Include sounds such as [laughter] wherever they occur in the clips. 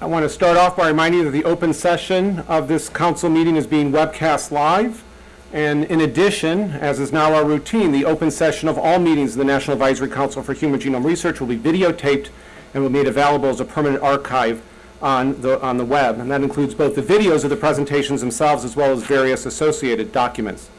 I want to start off by reminding you that the open session of this council meeting is being webcast live. And in addition, as is now our routine, the open session of all meetings of the National Advisory Council for Human Genome Research will be videotaped and will be made available as a permanent archive on the, on the web. And that includes both the videos of the presentations themselves as well as various associated documents.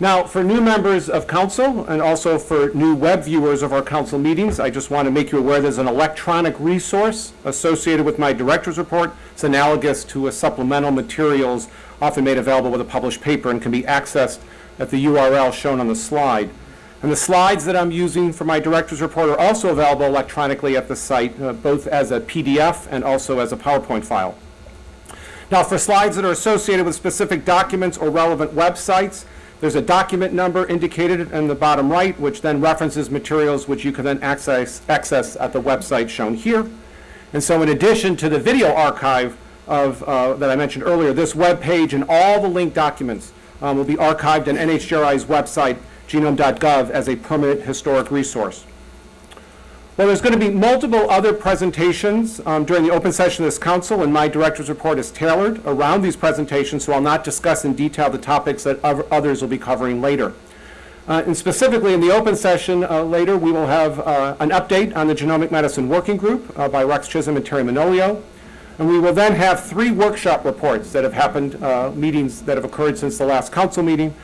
Now, for new members of council and also for new web viewers of our council meetings, I just want to make you aware there's an electronic resource associated with my director's report. It's analogous to a supplemental materials often made available with a published paper and can be accessed at the URL shown on the slide. And the slides that I'm using for my director's report are also available electronically at the site, uh, both as a PDF and also as a PowerPoint file. Now, for slides that are associated with specific documents or relevant websites, there's a document number indicated in the bottom right, which then references materials which you can then access, access at the website shown here. And so in addition to the video archive of, uh, that I mentioned earlier, this web page and all the linked documents um, will be archived on NHGRI's website, genome.gov, as a permanent historic resource. Well, there's going to be multiple other presentations um, during the open session of this council, and my director's report is tailored around these presentations, so I'll not discuss in detail the topics that others will be covering later. Uh, and specifically in the open session uh, later, we will have uh, an update on the Genomic Medicine Working Group uh, by Rex Chisholm and Terry Manolio. And we will then have three workshop reports that have happened, uh, meetings that have occurred since the last council meeting.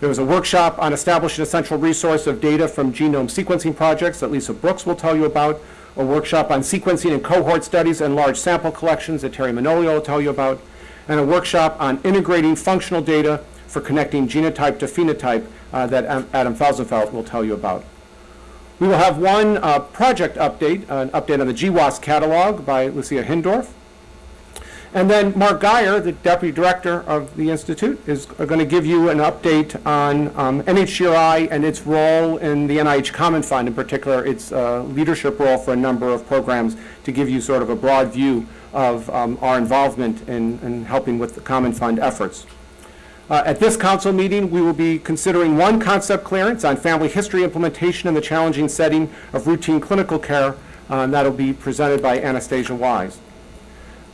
There was a workshop on establishing a central resource of data from genome sequencing projects that Lisa Brooks will tell you about, a workshop on sequencing and cohort studies and large sample collections that Terry Manolio will tell you about, and a workshop on integrating functional data for connecting genotype to phenotype uh, that Adam Felsenfeld will tell you about. We will have one uh, project update, an update on the GWAS catalog by Lucia Hindorff. And then Mark Guyer, the Deputy Director of the Institute, is going to give you an update on um, NHGRI and its role in the NIH Common Fund, in particular its uh, leadership role for a number of programs to give you sort of a broad view of um, our involvement in, in, helping with the Common Fund efforts. Uh, at this council meeting, we will be considering one concept clearance on family history implementation in the challenging setting of routine clinical care, uh, and that will be presented by Anastasia Wise.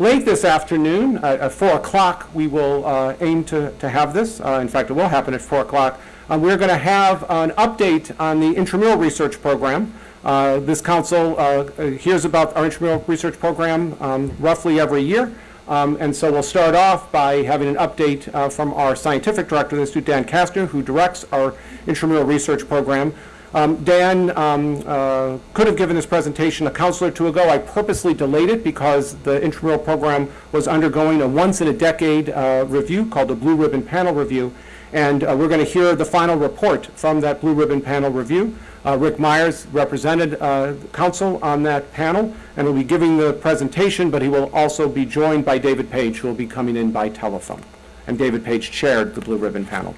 Late this afternoon, uh, at 4 o'clock, we will uh, aim to, to have this. Uh, in fact, it will happen at 4 o'clock. Um, we're going to have an update on the intramural research program. Uh, this council uh, hears about our intramural research program um, roughly every year. Um, and so we'll start off by having an update uh, from our scientific director of the Institute, Dan Kastner, who directs our intramural research program. Um, Dan um, uh, could have given this presentation a council or two ago. I purposely delayed it because the intramural program was undergoing a once-in-a-decade uh, review called the Blue Ribbon Panel Review. And uh, we're going to hear the final report from that Blue Ribbon Panel Review. Uh, Rick Myers represented uh, council on that panel and will be giving the presentation, but he will also be joined by David Page, who will be coming in by telephone. And David Page chaired the Blue Ribbon Panel.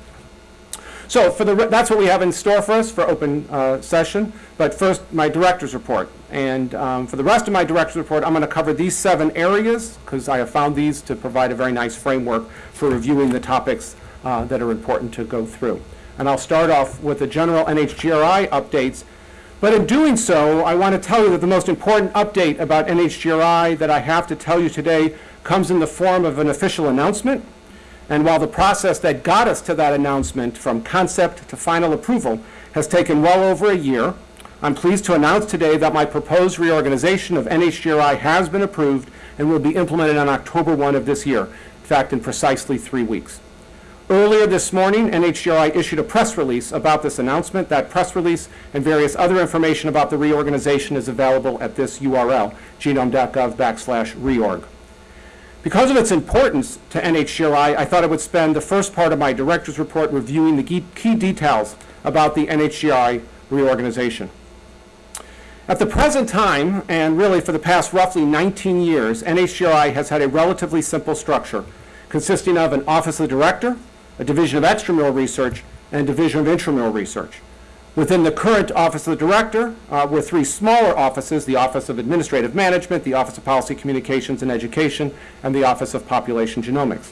So for the, that's what we have in store for us for open uh, session. But first, my director's report. And um, for the rest of my director's report, I'm going to cover these seven areas because I have found these to provide a very nice framework for reviewing the topics uh, that are important to go through. And I'll start off with the general NHGRI updates. But in doing so, I want to tell you that the most important update about NHGRI that I have to tell you today comes in the form of an official announcement and while the process that got us to that announcement from concept to final approval has taken well over a year, I'm pleased to announce today that my proposed reorganization of NHGRI has been approved and will be implemented on October 1 of this year, in fact, in precisely three weeks. Earlier this morning, NHGRI issued a press release about this announcement. That press release and various other information about the reorganization is available at this URL, genome.gov backslash reorg. Because of its importance to NHGRI, I thought I would spend the first part of my director's report reviewing the key details about the NHGRI reorganization. At the present time, and really for the past roughly 19 years, NHGRI has had a relatively simple structure consisting of an Office of the Director, a Division of Extramural Research, and a Division of Intramural Research. Within the current Office of the Director uh, were three smaller offices, the Office of Administrative Management, the Office of Policy Communications and Education, and the Office of Population Genomics.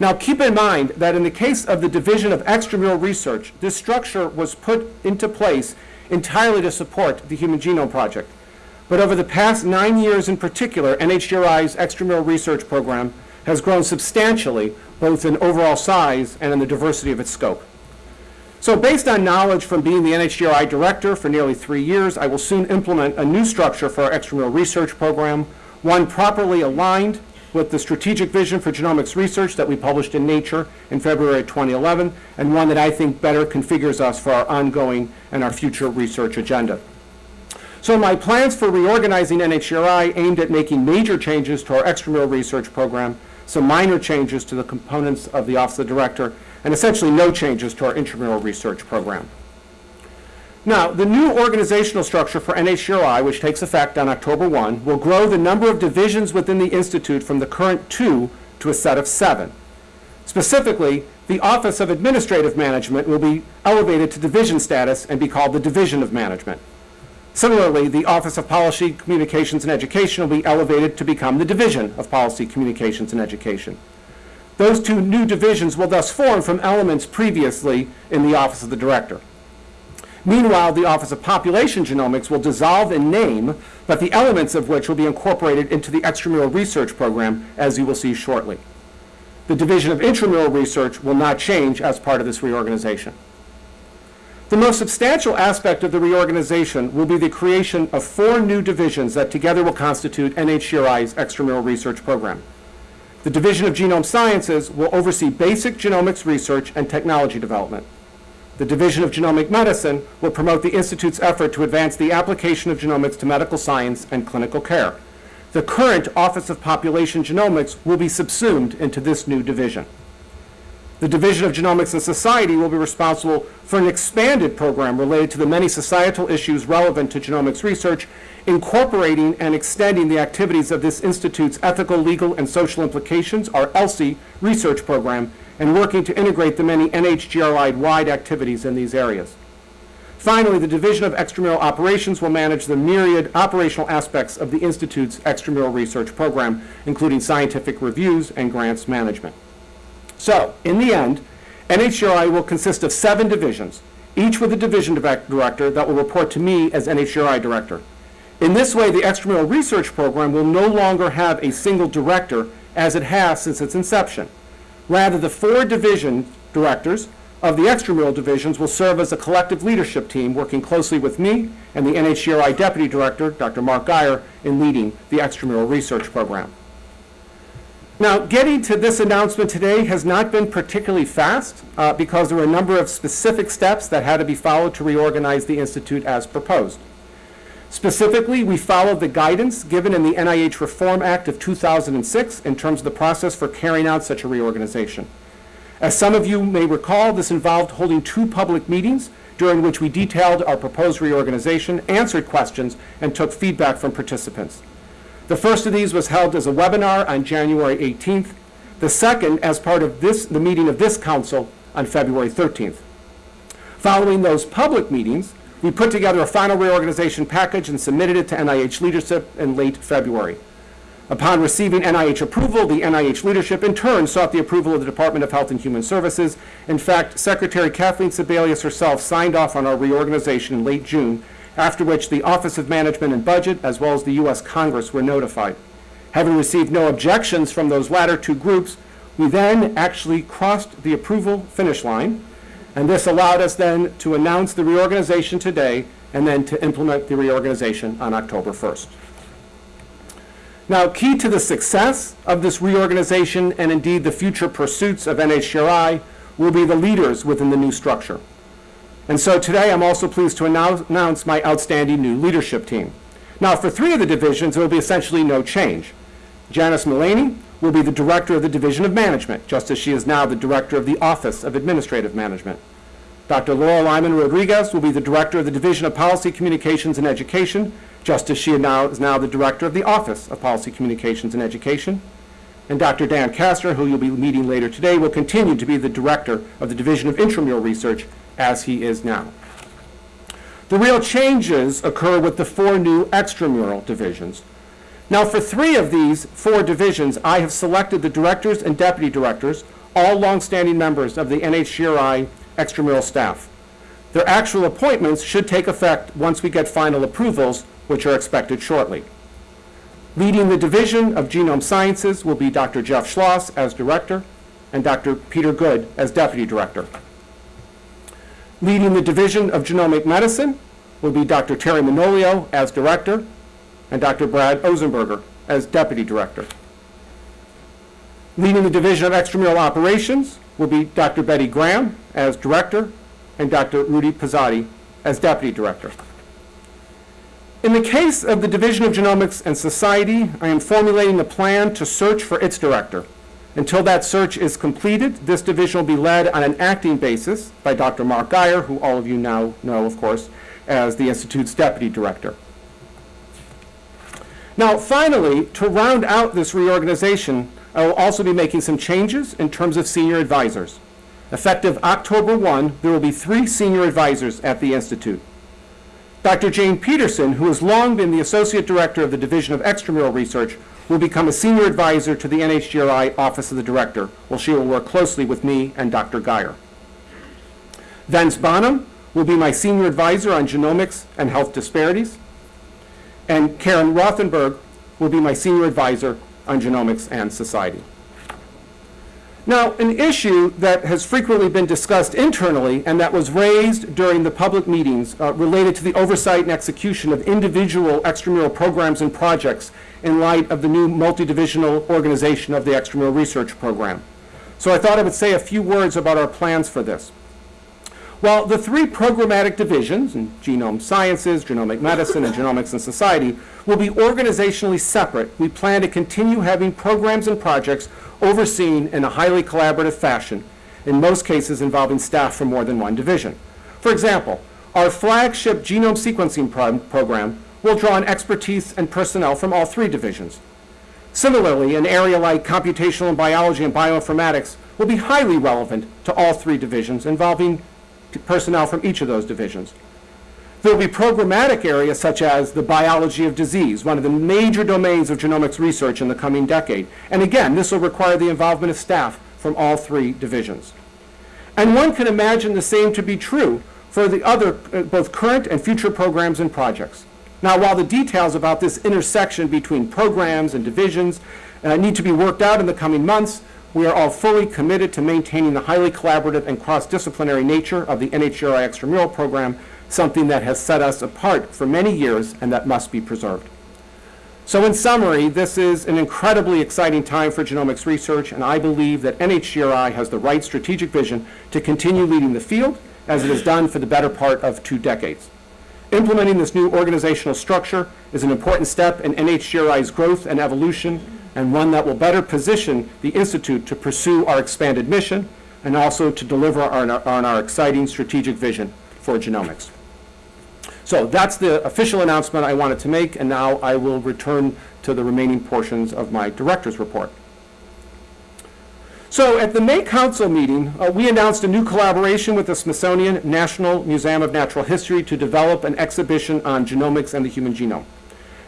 Now keep in mind that in the case of the Division of Extramural Research, this structure was put into place entirely to support the Human Genome Project. but over the past nine years in particular, NHGRI's extramural research program has grown substantially, both in overall size and in the diversity of its scope. So based on knowledge from being the NHGRI director for nearly three years, I will soon implement a new structure for our extramural research program, one properly aligned with the strategic vision for genomics research that we published in Nature in February 2011, and one that I think better configures us for our ongoing and our future research agenda. So my plans for reorganizing NHGRI aimed at making major changes to our extramural research program, some minor changes to the components of the Office of the Director, and essentially no changes to our intramural research program. Now, the new organizational structure for NHGRI, which takes effect on October 1, will grow the number of divisions within the Institute from the current two to a set of seven. Specifically, the Office of Administrative Management will be elevated to division status and be called the Division of Management. Similarly, the Office of Policy, Communications, and Education will be elevated to become the Division of Policy, Communications, and Education. Those two new divisions will thus form from elements previously in the Office of the Director. Meanwhile, the Office of Population Genomics will dissolve in name, but the elements of which will be incorporated into the extramural research program, as you will see shortly. The Division of Intramural Research will not change as part of this reorganization. The most substantial aspect of the reorganization will be the creation of four new divisions that together will constitute NHGRI's extramural research program. The Division of Genome Sciences will oversee basic genomics research and technology development. The Division of Genomic Medicine will promote the Institute's effort to advance the application of genomics to medical science and clinical care. The current Office of Population Genomics will be subsumed into this new division. The Division of Genomics and Society will be responsible for an expanded program related to the many societal issues relevant to genomics research, incorporating and extending the activities of this institute's Ethical, Legal, and Social Implications, or ELSI, research program, and working to integrate the many NHGRI-wide activities in these areas. Finally, the Division of Extramural Operations will manage the myriad operational aspects of the Institute's extramural research program, including scientific reviews and grants management. So, in the end, NHGRI will consist of seven divisions, each with a division director that will report to me as NHGRI director. In this way, the extramural research program will no longer have a single director as it has since its inception. Rather, the four division directors of the extramural divisions will serve as a collective leadership team working closely with me and the NHGRI Deputy Director, Dr. Mark Guyer, in leading the extramural research program. Now, getting to this announcement today has not been particularly fast uh, because there were a number of specific steps that had to be followed to reorganize the Institute as proposed. Specifically, we followed the guidance given in the NIH Reform Act of 2006 in terms of the process for carrying out such a reorganization. As some of you may recall, this involved holding two public meetings during which we detailed our proposed reorganization, answered questions, and took feedback from participants. The first of these was held as a webinar on January 18th, the second as part of this, the meeting of this council on February 13th. Following those public meetings, we put together a final reorganization package and submitted it to NIH leadership in late February. Upon receiving NIH approval, the NIH leadership in turn sought the approval of the Department of Health and Human Services. In fact, Secretary Kathleen Sebelius herself signed off on our reorganization in late June, after which the Office of Management and Budget, as well as the U.S. Congress, were notified. Having received no objections from those latter two groups, we then actually crossed the approval finish line and this allowed us then to announce the reorganization today and then to implement the reorganization on October 1st. Now, key to the success of this reorganization and indeed the future pursuits of NHGRI will be the leaders within the new structure. And so today I'm also pleased to announce my outstanding new leadership team. Now, for three of the divisions, there will be essentially no change. Janice Mullaney will be the director of the Division of Management, just as she is now the director of the Office of Administrative Management. Dr. Laura Lyman Rodriguez will be the director of the Division of Policy Communications and Education, just as she now is now the director of the Office of Policy Communications and Education. And Dr. Dan Kastner, who you'll be meeting later today, will continue to be the director of the Division of Intramural Research, as he is now. The real changes occur with the four new extramural divisions, now, for three of these four divisions, I have selected the directors and deputy directors, all longstanding members of the NHGRI extramural staff. Their actual appointments should take effect once we get final approvals, which are expected shortly. Leading the Division of Genome Sciences will be Dr. Jeff Schloss as Director and Dr. Peter Good as Deputy Director. Leading the Division of Genomic Medicine will be Dr. Terry Manolio as Director and Dr. Brad Ozenberger as Deputy Director. Leading the Division of Extramural Operations will be Dr. Betty Graham as Director and Dr. Rudy Pozzatti as Deputy Director. In the case of the Division of Genomics and Society, I am formulating a plan to search for its director. Until that search is completed, this division will be led on an acting basis by Dr. Mark Guyer, who all of you now know, of course, as the Institute's Deputy Director. Now, finally, to round out this reorganization, I will also be making some changes in terms of senior advisors. Effective October 1, there will be three senior advisors at the Institute. Dr. Jane Peterson, who has long been the Associate Director of the Division of Extramural Research, will become a senior advisor to the NHGRI Office of the Director, while she will work closely with me and Dr. Guyer. Vince Bonham will be my senior advisor on genomics and health disparities, and Karen Rothenberg will be my senior advisor on genomics and society. Now, an issue that has frequently been discussed internally and that was raised during the public meetings uh, related to the oversight and execution of individual extramural programs and projects in light of the new multidivisional organization of the extramural research program. So I thought I would say a few words about our plans for this. While the three programmatic divisions, in genome sciences, genomic medicine, and genomics and society, will be organizationally separate, we plan to continue having programs and projects overseen in a highly collaborative fashion, in most cases involving staff from more than one division. For example, our flagship genome sequencing pro program will draw on expertise and personnel from all three divisions. Similarly, an area like computational biology and bioinformatics will be highly relevant to all three divisions, involving personnel from each of those divisions. There will be programmatic areas such as the biology of disease, one of the major domains of genomics research in the coming decade. And again, this will require the involvement of staff from all three divisions. And one can imagine the same to be true for the other, uh, both current and future programs and projects. Now, while the details about this intersection between programs and divisions uh, need to be worked out in the coming months, we are all fully committed to maintaining the highly collaborative and cross-disciplinary nature of the NHGRI extramural program, something that has set us apart for many years and that must be preserved. So in summary, this is an incredibly exciting time for genomics research, and I believe that NHGRI has the right strategic vision to continue leading the field, as it has done for the better part of two decades. Implementing this new organizational structure is an important step in NHGRI's growth and evolution, and one that will better position the Institute to pursue our expanded mission and also to deliver on our, on our exciting strategic vision for genomics. So that's the official announcement I wanted to make, and now I will return to the remaining portions of my director's report. So at the May Council meeting, uh, we announced a new collaboration with the Smithsonian National Museum of Natural History to develop an exhibition on genomics and the human genome.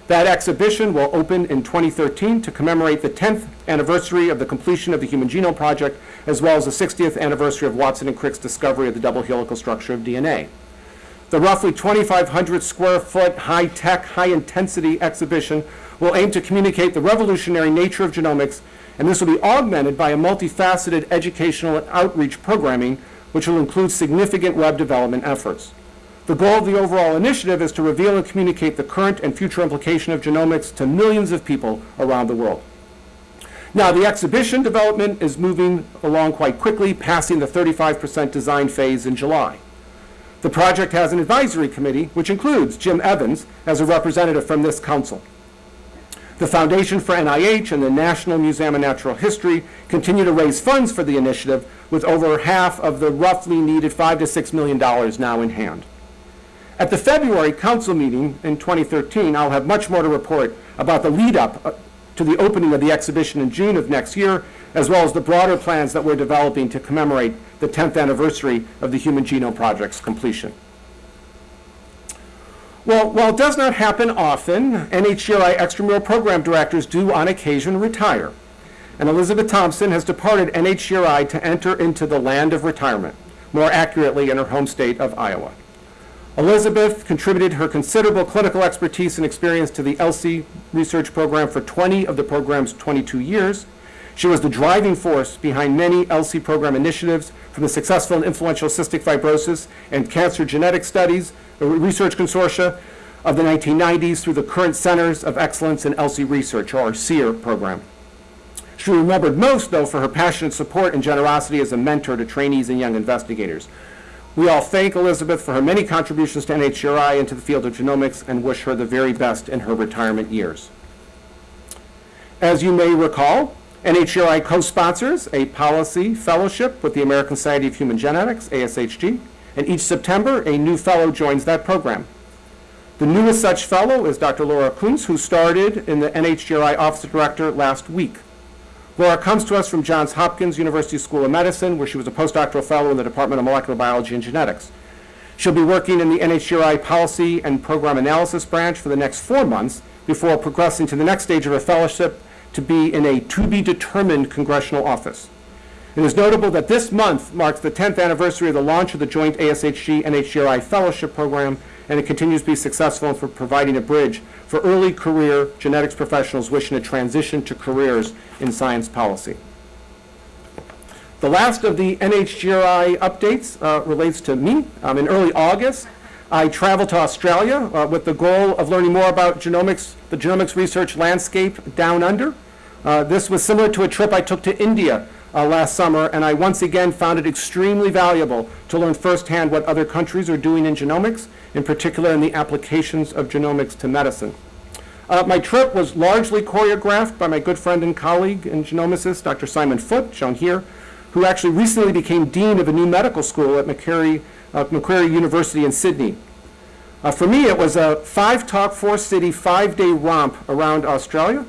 That exhibition will open in 2013 to commemorate the 10th anniversary of the completion of the Human Genome Project, as well as the 60th anniversary of Watson and Crick's discovery of the double helical structure of DNA. The roughly 2,500 square foot, high-tech, high-intensity exhibition will aim to communicate the revolutionary nature of genomics, and this will be augmented by a multifaceted educational and outreach programming, which will include significant web development efforts. The goal of the overall initiative is to reveal and communicate the current and future implication of genomics to millions of people around the world. Now, the exhibition development is moving along quite quickly, passing the 35% design phase in July. The project has an advisory committee, which includes Jim Evans as a representative from this council. The Foundation for NIH and the National Museum of Natural History continue to raise funds for the initiative, with over half of the roughly needed five to six million dollars now in hand. At the February council meeting in 2013, I'll have much more to report about the lead up uh, to the opening of the exhibition in June of next year, as well as the broader plans that we're developing to commemorate the 10th anniversary of the Human Genome Project's completion. Well, while it does not happen often, NHGRI extramural program directors do on occasion retire. And Elizabeth Thomson has departed NHGRI to enter into the land of retirement, more accurately in her home state of Iowa. Elizabeth contributed her considerable clinical expertise and experience to the ELSI research program for 20 of the program's 22 years. She was the driving force behind many ELSI program initiatives, from the successful and influential cystic fibrosis and cancer genetic studies, uh, research consortia of the 1990s through the current Centers of Excellence in ELSI Research, or CEER program. She remembered most, though, for her passionate support and generosity as a mentor to trainees and young investigators. We all thank Elizabeth for her many contributions to NHGRI and to the field of genomics and wish her the very best in her retirement years. As you may recall, NHGRI co-sponsors a policy fellowship with the American Society of Human Genetics, ASHG, and each September a new fellow joins that program. The newest such fellow is Dr. Laura Kunz, who started in the NHGRI Office of Director last week. Laura comes to us from Johns Hopkins University School of Medicine, where she was a postdoctoral fellow in the Department of Molecular Biology and Genetics. She'll be working in the NHGRI Policy and Program Analysis branch for the next four months before progressing to the next stage of her fellowship to be in a to-be-determined congressional office. It is notable that this month marks the 10th anniversary of the launch of the joint ASHG-NHGRI Fellowship Program, and it continues to be successful for providing a bridge for early career genetics professionals wishing to transition to careers in science policy. The last of the NHGRI updates uh, relates to me. Um, in early August, I traveled to Australia uh, with the goal of learning more about genomics, the genomics research landscape down under. Uh, this was similar to a trip I took to India uh, last summer, and I once again found it extremely valuable to learn firsthand what other countries are doing in genomics, in particular in the applications of genomics to medicine. Uh, my trip was largely choreographed by my good friend and colleague and genomicist, Dr. Simon Foote, shown here, who actually recently became dean of a new medical school at Macquarie, uh, Macquarie University in Sydney. Uh, for me, it was a five-talk, four-city, five-day romp around Australia.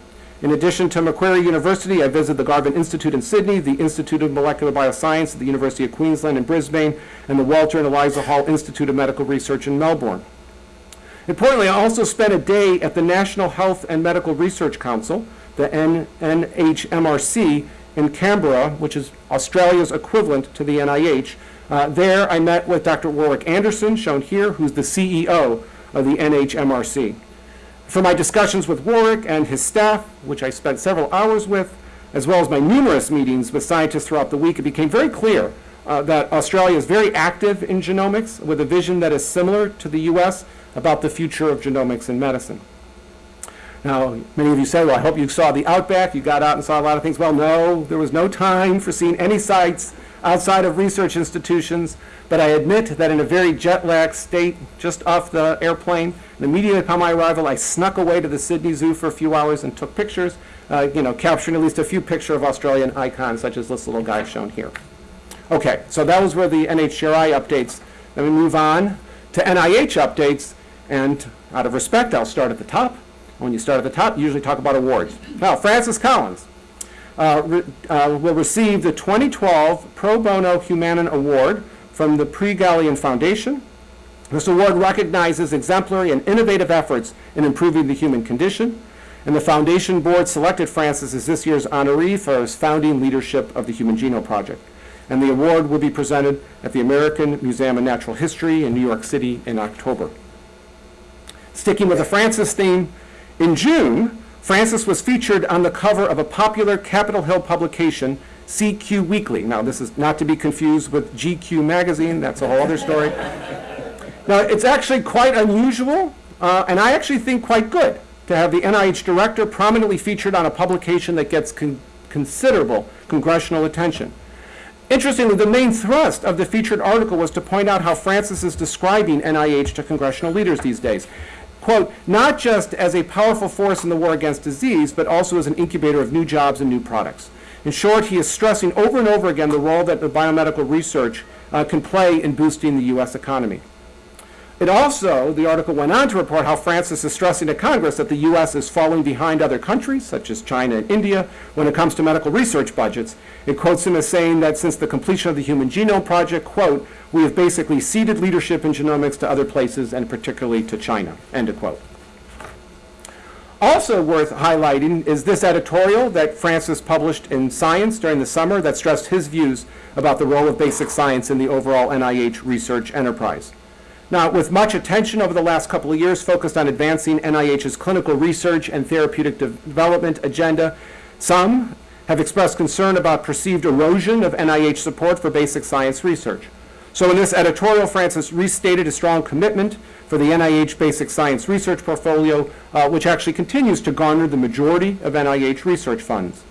In addition to Macquarie University, I visited the Garvan Institute in Sydney, the Institute of Molecular Bioscience at the University of Queensland in Brisbane, and the Walter and Eliza Hall Institute of Medical Research in Melbourne. Importantly, I also spent a day at the National Health and Medical Research Council, the NHMRC, in Canberra, which is Australia's equivalent to the NIH. Uh, there, I met with Dr. Warwick Anderson, shown here, who's the CEO of the NHMRC. From my discussions with Warwick and his staff, which I spent several hours with, as well as my numerous meetings with scientists throughout the week, it became very clear uh, that Australia is very active in genomics with a vision that is similar to the U.S. about the future of genomics in medicine. Now, many of you say, well, I hope you saw the Outback. You got out and saw a lot of things. Well, no, there was no time for seeing any sites outside of research institutions. But I admit that in a very jet-lagged state, just off the airplane, immediately upon my arrival, I snuck away to the Sydney Zoo for a few hours and took pictures, uh, you know, capturing at least a few pictures of Australian icons, such as this little guy shown here. Okay, so that was where the NHGRI updates. Then we move on to NIH updates, and out of respect, I'll start at the top. When you start at the top, you usually talk about awards. Now, Francis Collins uh, re uh, will receive the 2012 Pro Bono Humanum Award from the Prix Galien Foundation. This award recognizes exemplary and innovative efforts in improving the human condition, and the Foundation Board selected Francis as this year's honoree for his founding leadership of the Human Genome Project. And the award will be presented at the American Museum of Natural History in New York City in October. Sticking with the Francis theme, in June, Francis was featured on the cover of a popular Capitol Hill publication, CQ Weekly. Now, this is not to be confused with GQ Magazine. That's a whole other story. now, it's actually quite unusual, uh, and I actually think quite good, to have the NIH director prominently featured on a publication that gets con considerable congressional attention. Interestingly, the main thrust of the featured article was to point out how Francis is describing NIH to congressional leaders these days quote, not just as a powerful force in the war against disease, but also as an incubator of new jobs and new products. In short, he is stressing over and over again the role that the biomedical research uh, can play in boosting the U.S. economy. It also, the article went on to report how Francis is stressing to Congress that the U.S. is falling behind other countries, such as China and India, when it comes to medical research budgets. It quotes him as saying that since the completion of the Human Genome Project, quote, we have basically ceded leadership in genomics to other places and particularly to China, end of quote. Also worth highlighting is this editorial that Francis published in Science during the summer that stressed his views about the role of basic science in the overall NIH research enterprise. Now, with much attention over the last couple of years focused on advancing NIH's clinical research and therapeutic de- development agenda, some have expressed concern about perceived erosion of NIH support for basic science research. So in this editorial, Francis restated a strong commitment for the NIH basic science research portfolio, uh, which actually continues to garner the majority of NIH research funds.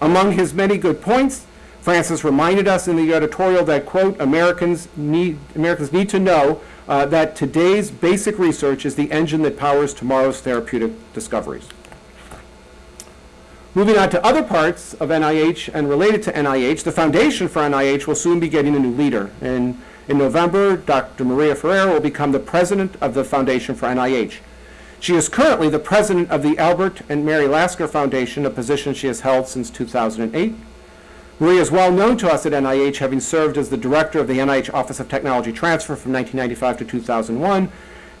Among his many good points, Francis reminded us in the editorial that, quote, Americans need, Americans need to know uh, that today's basic research is the engine that powers tomorrow's therapeutic discoveries. Moving on to other parts of NIH and related to NIH, the foundation for NIH will soon be getting a new leader. And in November, Dr. Maria Freire will become the president of the Foundation for NIH. She is currently the president of the Albert and Mary Lasker Foundation, a position she has held since 2008. Maria is well known to us at NIH, having served as the director of the NIH Office of Technology Transfer from 1995 to 2001.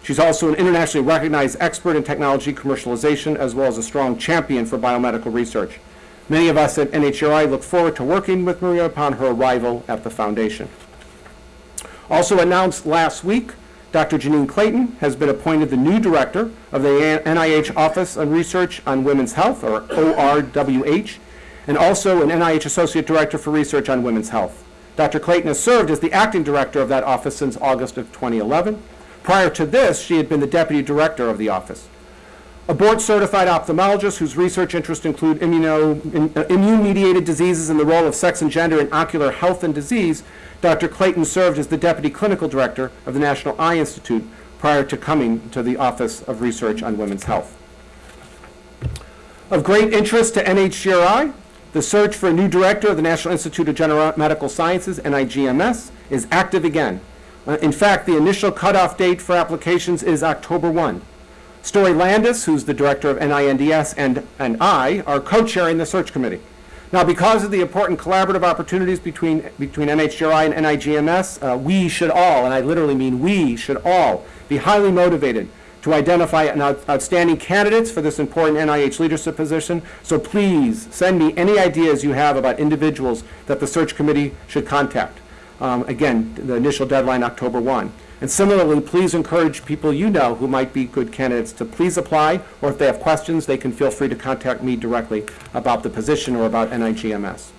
She's also an internationally recognized expert in technology commercialization, as well as a strong champion for biomedical research. Many of us at NHGRI look forward to working with Maria upon her arrival at the foundation. Also announced last week, Dr. Janine Clayton has been appointed the new director of the NIH Office on Research on Women's Health, or ORWH, and also an NIH Associate Director for Research on Women's Health. Dr. Clayton has served as the acting director of that office since August of 2011. Prior to this, she had been the deputy director of the office. A board-certified ophthalmologist whose research interests include uh, immune-mediated diseases and the role of sex and gender in ocular health and disease, Dr. Clayton served as the deputy clinical director of the National Eye Institute prior to coming to the Office of Research on Women's Health. Of great interest to NHGRI, the search for a new director of the National Institute of General Medical Sciences, NIGMS, is active again. Uh, in fact, the initial cutoff date for applications is October 1. Story Landis, who's the director of NINDS, and, and I are co-chairing the search committee. Now, because of the important collaborative opportunities between, between NHGRI and NIGMS, uh, we should all, and I literally mean we should all, be highly motivated to identify out- outstanding candidates for this important NIH leadership position. So please send me any ideas you have about individuals that the search committee should contact. Um, again, the initial deadline, October 1. And similarly, please encourage people you know who might be good candidates to please apply, or if they have questions, they can feel free to contact me directly about the position or about NIGMS.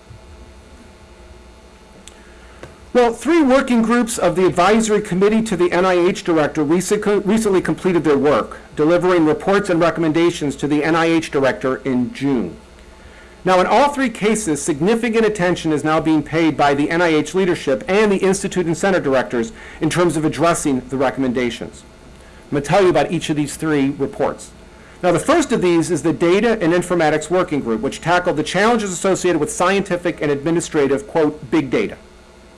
Well, three working groups of the advisory committee to the NIH director recently completed their work, delivering reports and recommendations to the NIH director in June. Now, in all three cases, significant attention is now being paid by the NIH leadership and the institute and center directors in terms of addressing the recommendations. I'm going to tell you about each of these three reports. Now, the first of these is the Data and Informatics Working Group, which tackled the challenges associated with scientific and administrative, quote, big data.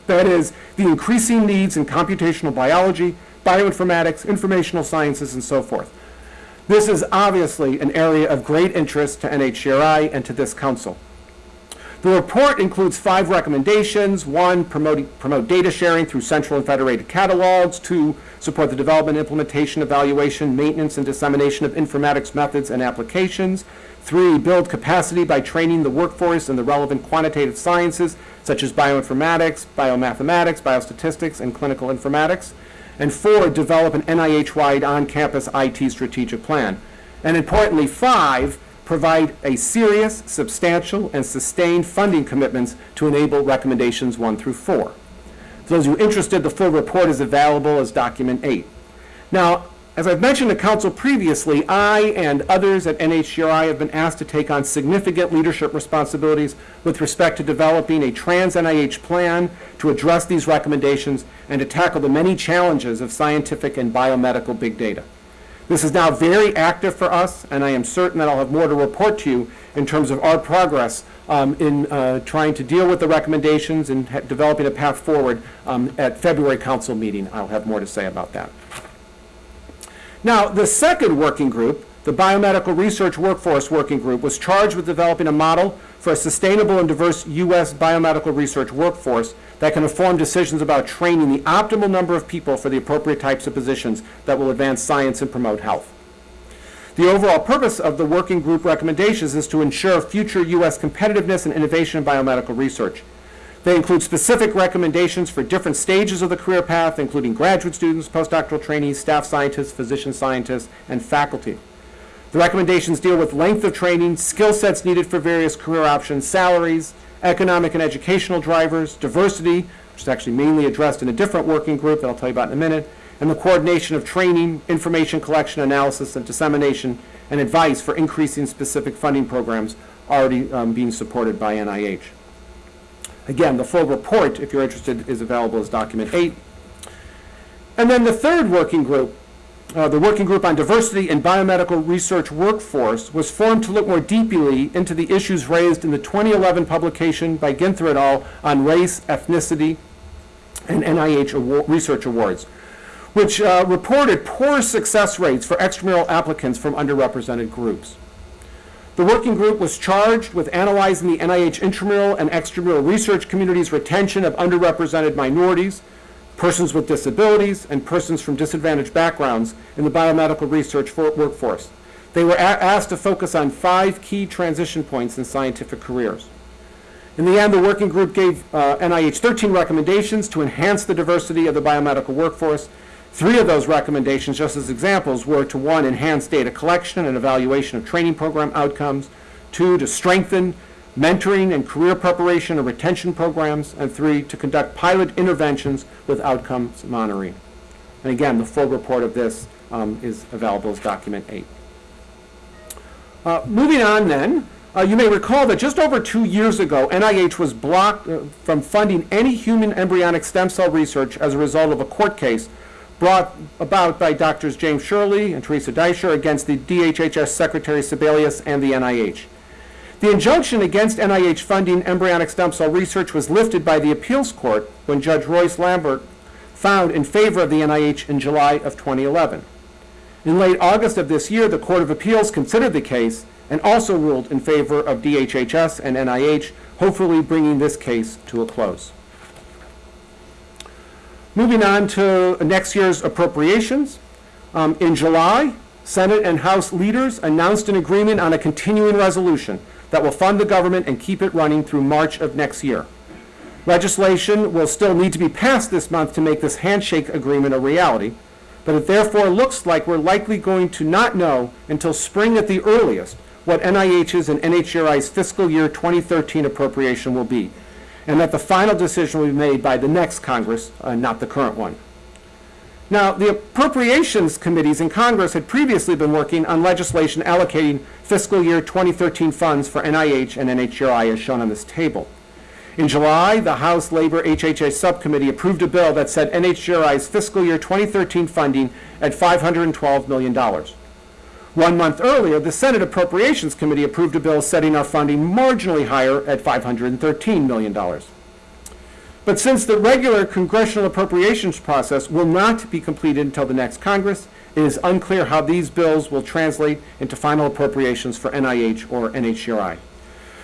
That is, the increasing needs in computational biology, bioinformatics, informational sciences, and so forth. This is obviously an area of great interest to NHGRI and to this council. The report includes five recommendations. One, promote, promote data sharing through central and federated catalogs. Two, support the development, implementation, evaluation, maintenance, and dissemination of informatics methods and applications. Three, build capacity by training the workforce in the relevant quantitative sciences, such as bioinformatics, biomathematics, biostatistics, and clinical informatics. And four, develop an NIH-wide on-campus IT strategic plan. And importantly, five, provide a serious, substantial, and sustained funding commitments to enable recommendations one through four. For those of you interested, the full report is available as document eight. Now, as I've mentioned to council previously, I and others at NHGRI have been asked to take on significant leadership responsibilities with respect to developing a trans-NIH plan to address these recommendations and to tackle the many challenges of scientific and biomedical big data. This is now very active for us, and I am certain that I'll have more to report to you in terms of our progress um, in uh, trying to deal with the recommendations and developing a path forward um, at February council meeting. I'll have more to say about that. Now, the second working group, the Biomedical Research Workforce Working Group, was charged with developing a model for a sustainable and diverse U.S. biomedical research workforce that can inform decisions about training the optimal number of people for the appropriate types of positions that will advance science and promote health. The overall purpose of the working group recommendations is to ensure future U.S. competitiveness and innovation in biomedical research. They include specific recommendations for different stages of the career path, including graduate students, postdoctoral trainees, staff scientists, physician scientists, and faculty. The recommendations deal with length of training, skill sets needed for various career options, salaries, economic and educational drivers, diversity, which is actually mainly addressed in a different working group that I'll tell you about in a minute, and the coordination of training, information collection, analysis, and dissemination, and advice for increasing specific funding programs already um, being supported by NIH. Again, the full report, if you're interested, is available as document eight. And then the third working group, uh, the Working Group on Diversity in Biomedical Research Workforce, was formed to look more deeply into the issues raised in the 2011 publication by Ginther et al. on race, ethnicity, and NIH award, research awards, which uh, reported poor success rates for extramural applicants from underrepresented groups. The working group was charged with analyzing the NIH intramural and extramural research community's retention of underrepresented minorities, persons with disabilities, and persons from disadvantaged backgrounds in the biomedical research for workforce. They were asked to focus on five key transition points in scientific careers. In the end, the working group gave uh, NIH 13 recommendations to enhance the diversity of the biomedical workforce. Three of those recommendations, just as examples, were to one, enhance data collection and evaluation of training program outcomes, two, to strengthen mentoring and career preparation and retention programs, and three, to conduct pilot interventions with outcomes monitoring. And again, the full report of this um, is available as document eight. Uh, moving on then, uh, you may recall that just over two years ago, NIH was blocked uh, from funding any human embryonic stem cell research as a result of a court case brought about by Drs. James Sherley and Theresa Deisher against the DHHS Secretary Sebelius and the NIH. The injunction against NIH funding embryonic stem cell research was lifted by the appeals court when Judge Royce Lamberth found in favor of the NIH in July of 2011. In late August of this year, the Court of Appeals considered the case and also ruled in favor of DHHS and NIH, hopefully bringing this case to a close. Moving on to next year's appropriations. Um, in July, Senate and House leaders announced an agreement on a continuing resolution that will fund the government and keep it running through March of next year. Legislation will still need to be passed this month to make this handshake agreement a reality, but it therefore looks like we're likely going to not know until spring at the earliest what NIH's and NHGRI's fiscal year 2013 appropriation will be, and that the final decision will be made by the next Congress, uh, not the current one. Now, the appropriations committees in Congress had previously been working on legislation allocating fiscal year 2013 funds for NIH and NHGRI as shown on this table. In July, the House Labor HHS Subcommittee approved a bill that set NHGRI's fiscal year 2013 funding at $512 million. One month earlier, the Senate Appropriations Committee approved a bill setting our funding marginally higher at $513 million. But since the regular congressional appropriations process will not be completed until the next Congress, it is unclear how these bills will translate into final appropriations for NIH or NHGRI.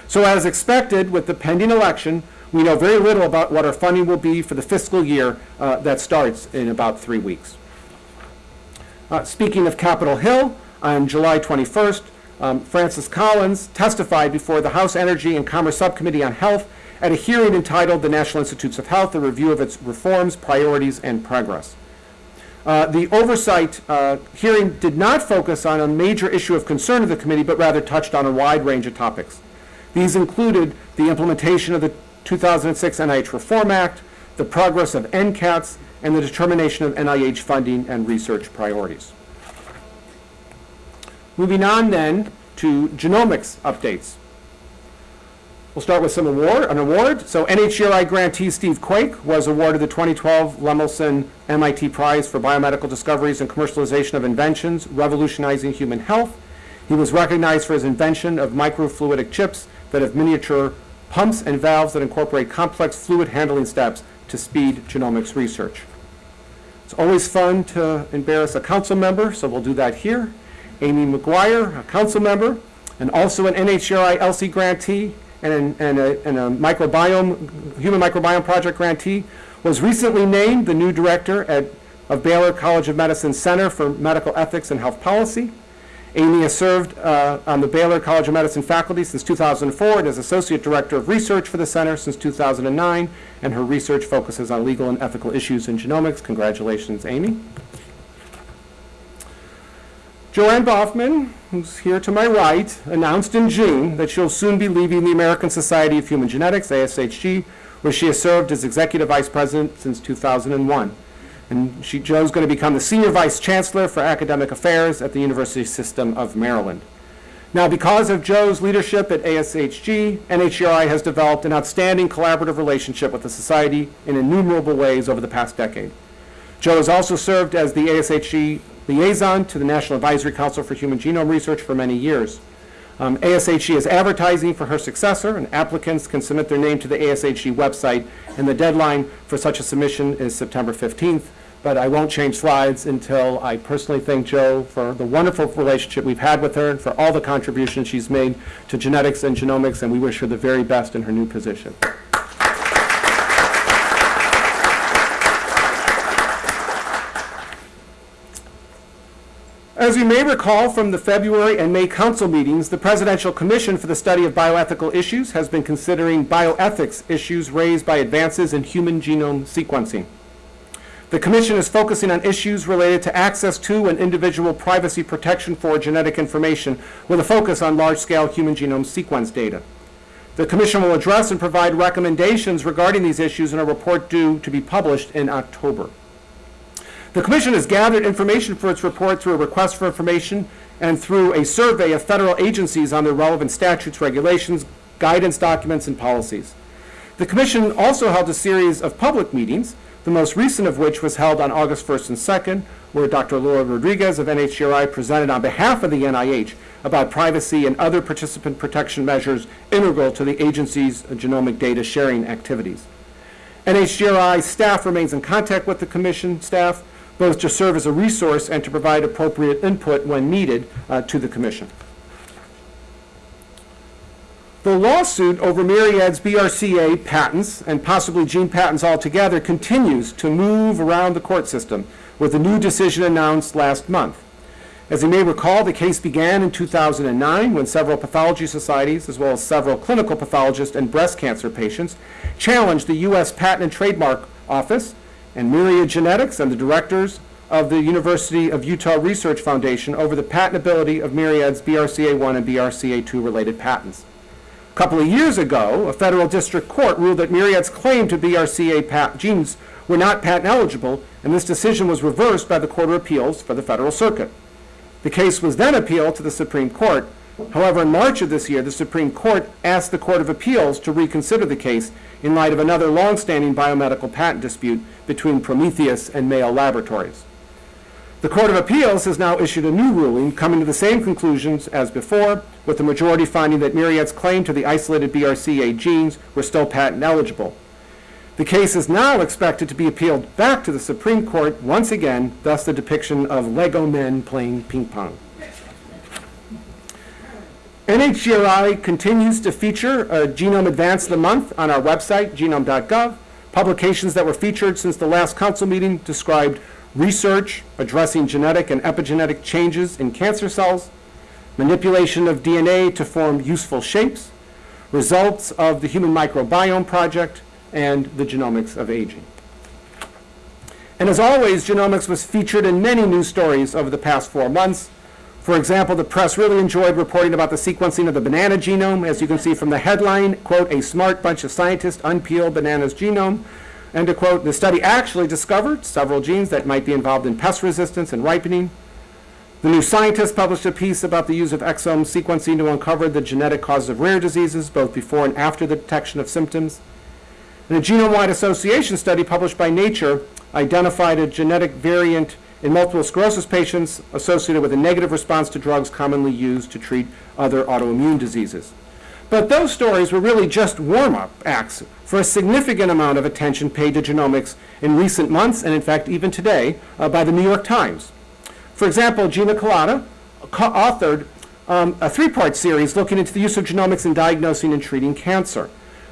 So as expected, with the pending election, we know very little about what our funding will be for the fiscal year uh, that starts in about three weeks. Uh, speaking of Capitol Hill, on July 21st, um, Francis Collins testified before the House Energy and Commerce Subcommittee on Health at a hearing entitled The National Institutes of Health, a review of its reforms, priorities, and progress. Uh, the oversight uh, hearing did not focus on a major issue of concern of the committee, but rather touched on a wide range of topics. These included the implementation of the 2006 NIH Reform Act, the progress of NCATS, and the determination of NIH funding and research priorities. Moving on then to genomics updates. We'll start with some award, an award. So NHGRI grantee Steve Quake was awarded the 2012 Lemelson MIT Prize for Biomedical Discoveries and Commercialization of Inventions, Revolutionizing Human Health. He was recognized for his invention of microfluidic chips that have miniature pumps and valves that incorporate complex fluid handling steps to speed genomics research. It's always fun to embarrass a council member, so we'll do that here. Amy McGuire, a council member, and also an NHGRI ELSI grantee, and, and, a, and a microbiome, human microbiome project grantee, was recently named the new director at, of Baylor College of Medicine Center for Medical Ethics and Health Policy. Amy has served uh, on the Baylor College of Medicine faculty since 2004 and is Associate Director of Research for the Center since 2009, and her research focuses on legal and ethical issues in genomics. Congratulations, Amy. Joann Boughman, who's here to my right, announced in June that she'll soon be leaving the American Society of Human Genetics, ASHG, where she has served as Executive Vice President since 2001. And she, Joe's going to become the Senior Vice Chancellor for Academic Affairs at the University System of Maryland. Now, because of Joe's leadership at ASHG, NHGRI has developed an outstanding collaborative relationship with the Society in innumerable ways over the past decade. Joe has also served as the ASHG liaison to the National Advisory Council for Human Genome Research for many years. Um, ASHG is advertising for her successor, and applicants can submit their name to the ASHG website, and the deadline for such a submission is September 15th. But I won't change slides until I personally thank Joe for the wonderful relationship we've had with her and for all the contributions she's made to genetics and genomics, and we wish her the very best in her new position. As you may recall from the February and May council meetings, the Presidential Commission for the Study of Bioethical Issues has been considering bioethics issues raised by advances in human genome sequencing. The Commission is focusing on issues related to access to and individual privacy protection for genetic information with a focus on large-scale human genome sequence data. The Commission will address and provide recommendations regarding these issues in a report due to be published in October. The Commission has gathered information for its report through a request for information and through a survey of federal agencies on their relevant statutes, regulations, guidance documents, and policies. The Commission also held a series of public meetings, the most recent of which was held on August 1st and 2nd, where Dr. Laura Rodriguez of NHGRI presented on behalf of the NIH about privacy and other participant protection measures integral to the agency's genomic data sharing activities. NHGRI staff remains in contact with the Commission staff both to serve as a resource and to provide appropriate input when needed uh, to the Commission. The lawsuit over Myriad's BRCA patents and possibly gene patents altogether continues to move around the court system with a new decision announced last month. As you may recall, the case began in 2009 when several pathology societies, as well as several clinical pathologists and breast cancer patients, challenged the U.S. Patent and Trademark Office and Myriad Genetics and the directors of the University of Utah Research Foundation over the patentability of Myriad's BRCA1 and BRCA2 related patents. A couple of years ago, a federal district court ruled that Myriad's claim to BRCA genes were not patent eligible, and this decision was reversed by the Court of Appeals for the Federal Circuit. The case was then appealed to the Supreme Court. However, in March of this year, the Supreme Court asked the Court of Appeals to reconsider the case in light of another long-standing biomedical patent dispute between Prometheus and Mayo Laboratories. The Court of Appeals has now issued a new ruling coming to the same conclusions as before, with the majority finding that Myriad's claim to the isolated BRCA genes were still patent eligible. The case is now expected to be appealed back to the Supreme Court once again, thus the depiction of Lego men playing ping pong. NHGRI continues to feature a Genome Advance of the Month on our website, genome.gov. Publications that were featured since the last council meeting described research addressing genetic and epigenetic changes in cancer cells, manipulation of DNA to form useful shapes, results of the Human Microbiome Project, and the genomics of aging. And as always, genomics was featured in many news stories over the past four months, for example, the press really enjoyed reporting about the sequencing of the banana genome. As you can see from the headline, quote, a smart bunch of scientists unpeeled banana's genome. And to quote, the study actually discovered several genes that might be involved in pest resistance and ripening. The New Scientist published a piece about the use of exome sequencing to uncover the genetic causes of rare diseases, both before and after the detection of symptoms. And a genome-wide association study published by Nature identified a genetic variant in multiple sclerosis patients associated with a negative response to drugs commonly used to treat other autoimmune diseases. But those stories were really just warm-up acts for a significant amount of attention paid to genomics in recent months, and in fact even today, uh, by the New York Times. For example, Gina Kolata authored um, a three-part series looking into the use of genomics in diagnosing and treating cancer.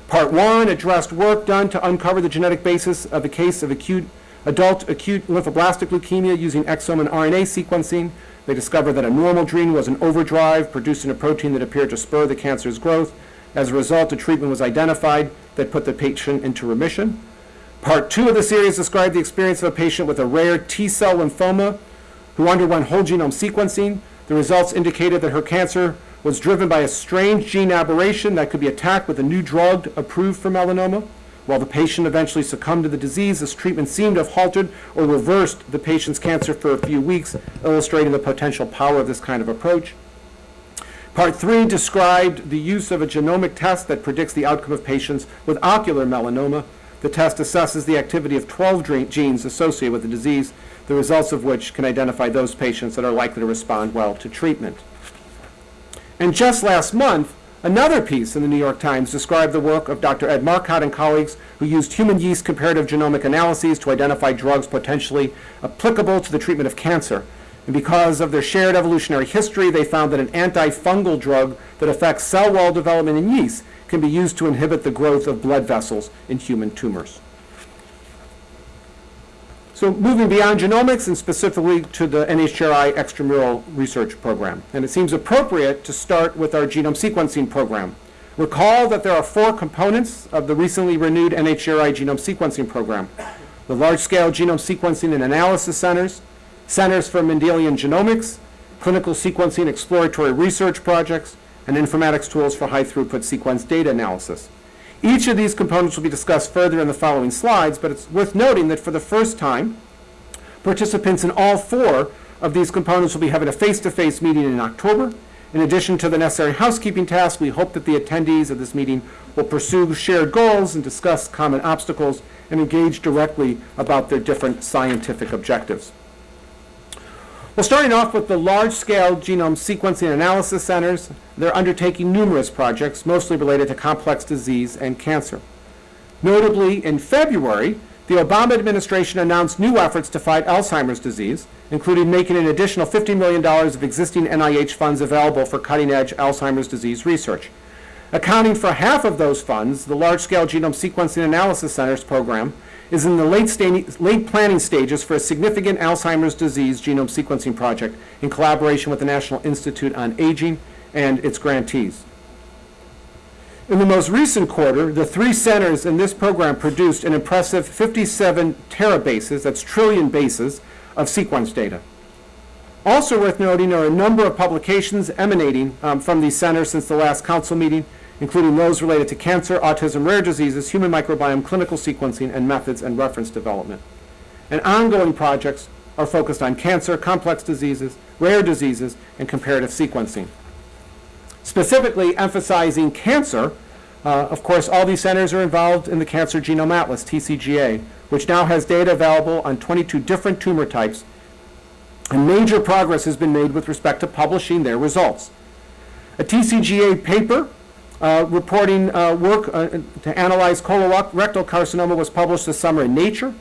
Part one addressed work done to uncover the genetic basis of a case of acute adult acute lymphoblastic leukemia using exome and RNA sequencing. They discovered that a normal gene was in overdrive, producing a protein that appeared to spur the cancer's growth. As a result, a treatment was identified that put the patient into remission. Part two of the series described the experience of a patient with a rare T-cell lymphoma who underwent whole genome sequencing. The results indicated that her cancer was driven by a strange gene aberration that could be attacked with a new drug approved for melanoma. While the patient eventually succumbed to the disease, this treatment seemed to have halted or reversed the patient's cancer for a few weeks, illustrating the potential power of this kind of approach. Part three described the use of a genomic test that predicts the outcome of patients with ocular melanoma. The test assesses the activity of 12 genes associated with the disease, the results of which can identify those patients that are likely to respond well to treatment. And just last month, another piece in the New York Times described the work of Dr. Ed Marcotte and colleagues who used human yeast comparative genomic analyses to identify drugs potentially applicable to the treatment of cancer. And because of their shared evolutionary history, they found that an antifungal drug that affects cell wall development in yeast can be used to inhibit the growth of blood vessels in human tumors. So moving beyond genomics and specifically to the NHGRI extramural research program. And it seems appropriate to start with our genome sequencing program. Recall that there are four components of the recently renewed NHGRI genome sequencing program. The large-scale genome sequencing and analysis centers, centers for Mendelian genomics, clinical sequencing exploratory research projects, and informatics tools for high-throughput sequence data analysis. Each of these components will be discussed further in the following slides, but it's worth noting that for the first time, participants in all four of these components will be having a face-to-face meeting in October. In addition to the necessary housekeeping tasks, we hope that the attendees of this meeting will pursue shared goals and discuss common obstacles and engage directly about their different scientific objectives. Well, starting off with the large-scale genome sequencing analysis centers, they're undertaking numerous projects, mostly related to complex disease and cancer. Notably, in February, the Obama administration announced new efforts to fight Alzheimer's disease, including making an additional $50 million of existing NIH funds available for cutting-edge Alzheimer's disease research. Accounting for half of those funds, the Large-Scale Genome Sequencing Analysis Centers program is in the late, late, planning stages for a significant Alzheimer's disease genome sequencing project in collaboration with the National Institute on Aging and its grantees. In the most recent quarter, the three centers in this program produced an impressive 57 terabases, that's trillion bases, of sequence data. Also worth noting are a number of publications emanating um, from these centers since the last council meeting, including those related to cancer, autism, rare diseases, human microbiome, clinical sequencing, and methods and reference development. And ongoing projects are focused on cancer, complex diseases, rare diseases, and comparative sequencing. Specifically emphasizing cancer, uh, of course, all these centers are involved in the Cancer Genome Atlas, TCGA, which now has data available on 22 different tumor types, and major progress has been made with respect to publishing their results. A TCGA paper reporting uh, work uh, to analyze colorectal carcinoma was published this summer in Nature.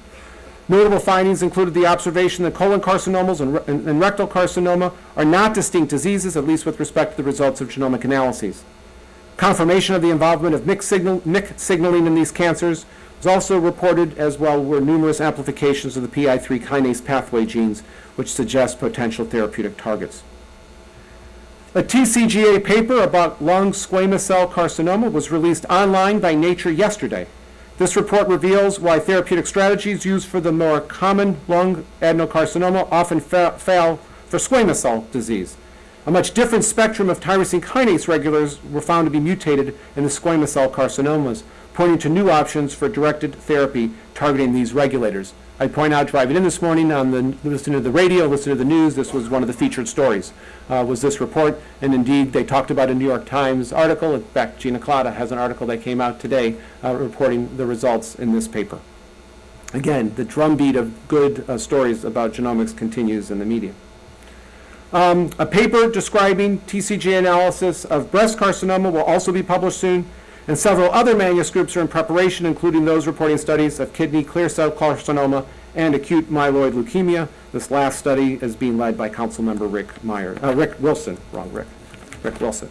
Notable findings included the observation that colon carcinomas and, and, and, rectal carcinoma are not distinct diseases, at least with respect to the results of genomic analyses. Confirmation of the involvement of MYC, signal, MYC signaling in these cancers was also reported, as well were numerous amplifications of the PI3 kinase pathway genes, which suggest potential therapeutic targets. A TCGA paper about lung squamous cell carcinoma was released online by Nature yesterday. This report reveals why therapeutic strategies used for the more common lung adenocarcinoma often fa fail for squamous cell disease. A much different spectrum of tyrosine kinase regulators were found to be mutated in the squamous cell carcinomas, pointing to new options for directed therapy targeting these regulators. I point out driving in this morning on the listening to the radio, listening to the news, this was one of the featured stories, uh, was this report. And indeed, they talked about a New York Times article. In fact, Gina Kolata has an article that came out today uh, reporting the results in this paper. Again, the drumbeat of good uh, stories about genomics continues in the media. Um, a paper describing TCG analysis of breast carcinoma will also be published soon. And several other manuscripts are in preparation, including those reporting studies of kidney clear cell carcinoma and acute myeloid leukemia. This last study is being led by Councilmember Rick Meyer, uh, Rick Wilson, wrong Rick, Rick Wilson.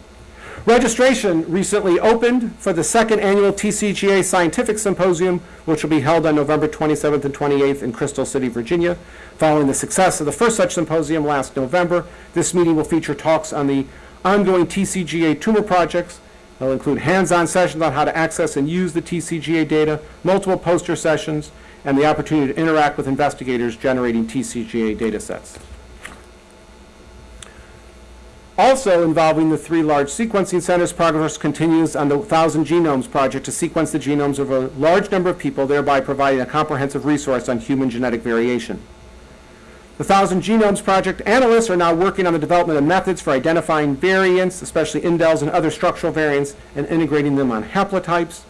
Registration recently opened for the second annual TCGA Scientific Symposium, which will be held on November 27th and 28th in Crystal City, Virginia. Following the success of the first such symposium last November, this meeting will feature talks on the ongoing TCGA tumor projects. They'll include hands-on sessions on how to access and use the TCGA data, multiple poster sessions, and the opportunity to interact with investigators generating TCGA data sets. Also involving the three large sequencing centers, progress continues on the 1,000 Genomes Project to sequence the genomes of a large number of people, thereby providing a comprehensive resource on human genetic variation. The 1,000 Genomes Project analysts are now working on the development of methods for identifying variants, especially indels and other structural variants, and integrating them on haplotypes.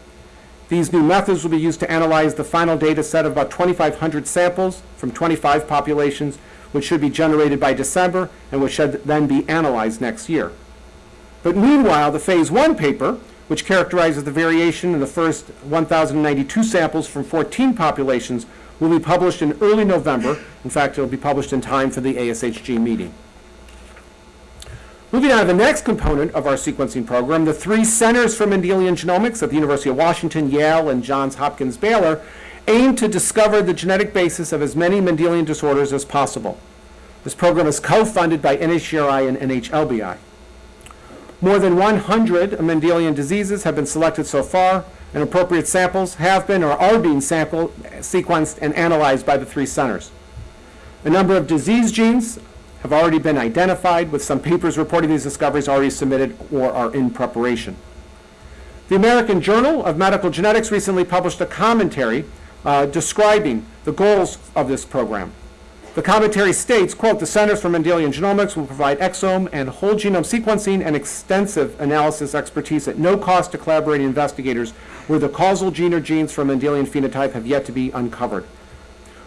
These new methods will be used to analyze the final data set of about 2,500 samples from 25 populations which should be generated by December and which should then be analyzed next year. But meanwhile, the Phase 1 paper, which characterizes the variation in the first 1,092 samples from 14 populations, will be published in early November. In fact, it will be published in time for the ASHG meeting. Moving on to the next component of our sequencing program, the three Centers for Mendelian Genomics at the University of Washington, Yale, and Johns Hopkins Baylor aim to discover the genetic basis of as many Mendelian disorders as possible. This program is co-funded by NHGRI and NHLBI. More than 100 Mendelian diseases have been selected so far, and appropriate samples have been or are being sampled, sequenced, and analyzed by the three centers. A number of disease genes have already been identified, with some papers reporting these discoveries already submitted or are in preparation. The American Journal of Medical Genetics recently published a commentary uh, describing the goals of this program. The commentary states, quote, the Centers for Mendelian Genomics will provide exome and whole genome sequencing and extensive analysis expertise at no cost to collaborating investigators where the causal gene or genes for Mendelian phenotype have yet to be uncovered.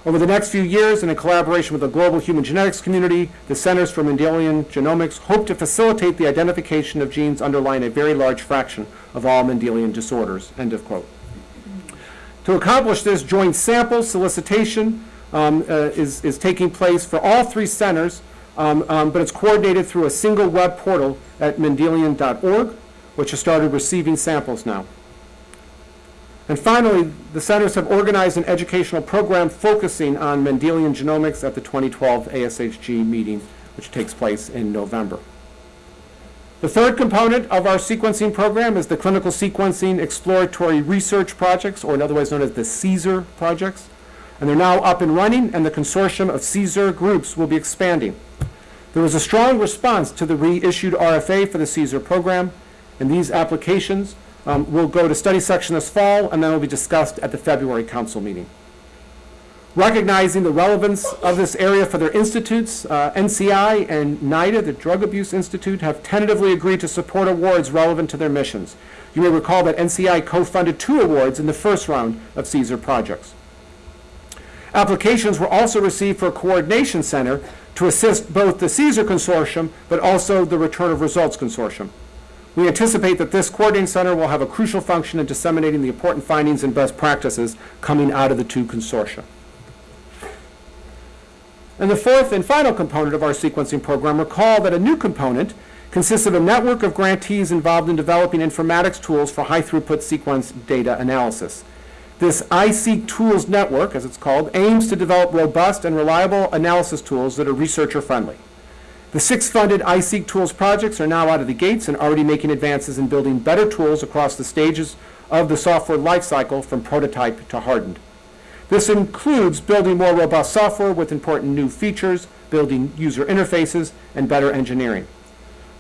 Over the next few years, and in collaboration with the global human genetics community, the Centers for Mendelian Genomics hope to facilitate the identification of genes underlying a very large fraction of all Mendelian disorders, end of quote. To accomplish this, joint sample solicitation um, uh, is, is taking place for all three centers, um, um, but it's coordinated through a single web portal at Mendelian.org, which has started receiving samples now. And finally, the centers have organized an educational program focusing on Mendelian genomics at the 2012 ASHG meeting, which takes place in November. The third component of our sequencing program is the Clinical Sequencing Exploratory Research Projects, or otherwise known as the CSER projects. And they're now up and running, and the consortium of CSER groups will be expanding. There was a strong response to the reissued RFA for the CSER program, and these applications um, will go to study section this fall, and then will be discussed at the February council meeting. Recognizing the relevance of this area for their institutes, uh, NCI and NIDA, the Drug Abuse Institute, have tentatively agreed to support awards relevant to their missions. You may recall that NCI co-funded two awards in the first round of CSER projects. Applications were also received for a coordination center to assist both the CSER consortium but also the Return of Results consortium. We anticipate that this coordinating center will have a crucial function in disseminating the important findings and best practices coming out of the two consortia. And the fourth and final component of our sequencing program, recall that a new component consists of a network of grantees involved in developing informatics tools for high-throughput sequence data analysis. This iSeq Tools Network, as it's called, aims to develop robust and reliable analysis tools that are researcher-friendly. The six funded iSeq Tools projects are now out of the gates and already making advances in building better tools across the stages of the software lifecycle from prototype to hardened. This includes building more robust software with important new features, building user interfaces, and better engineering.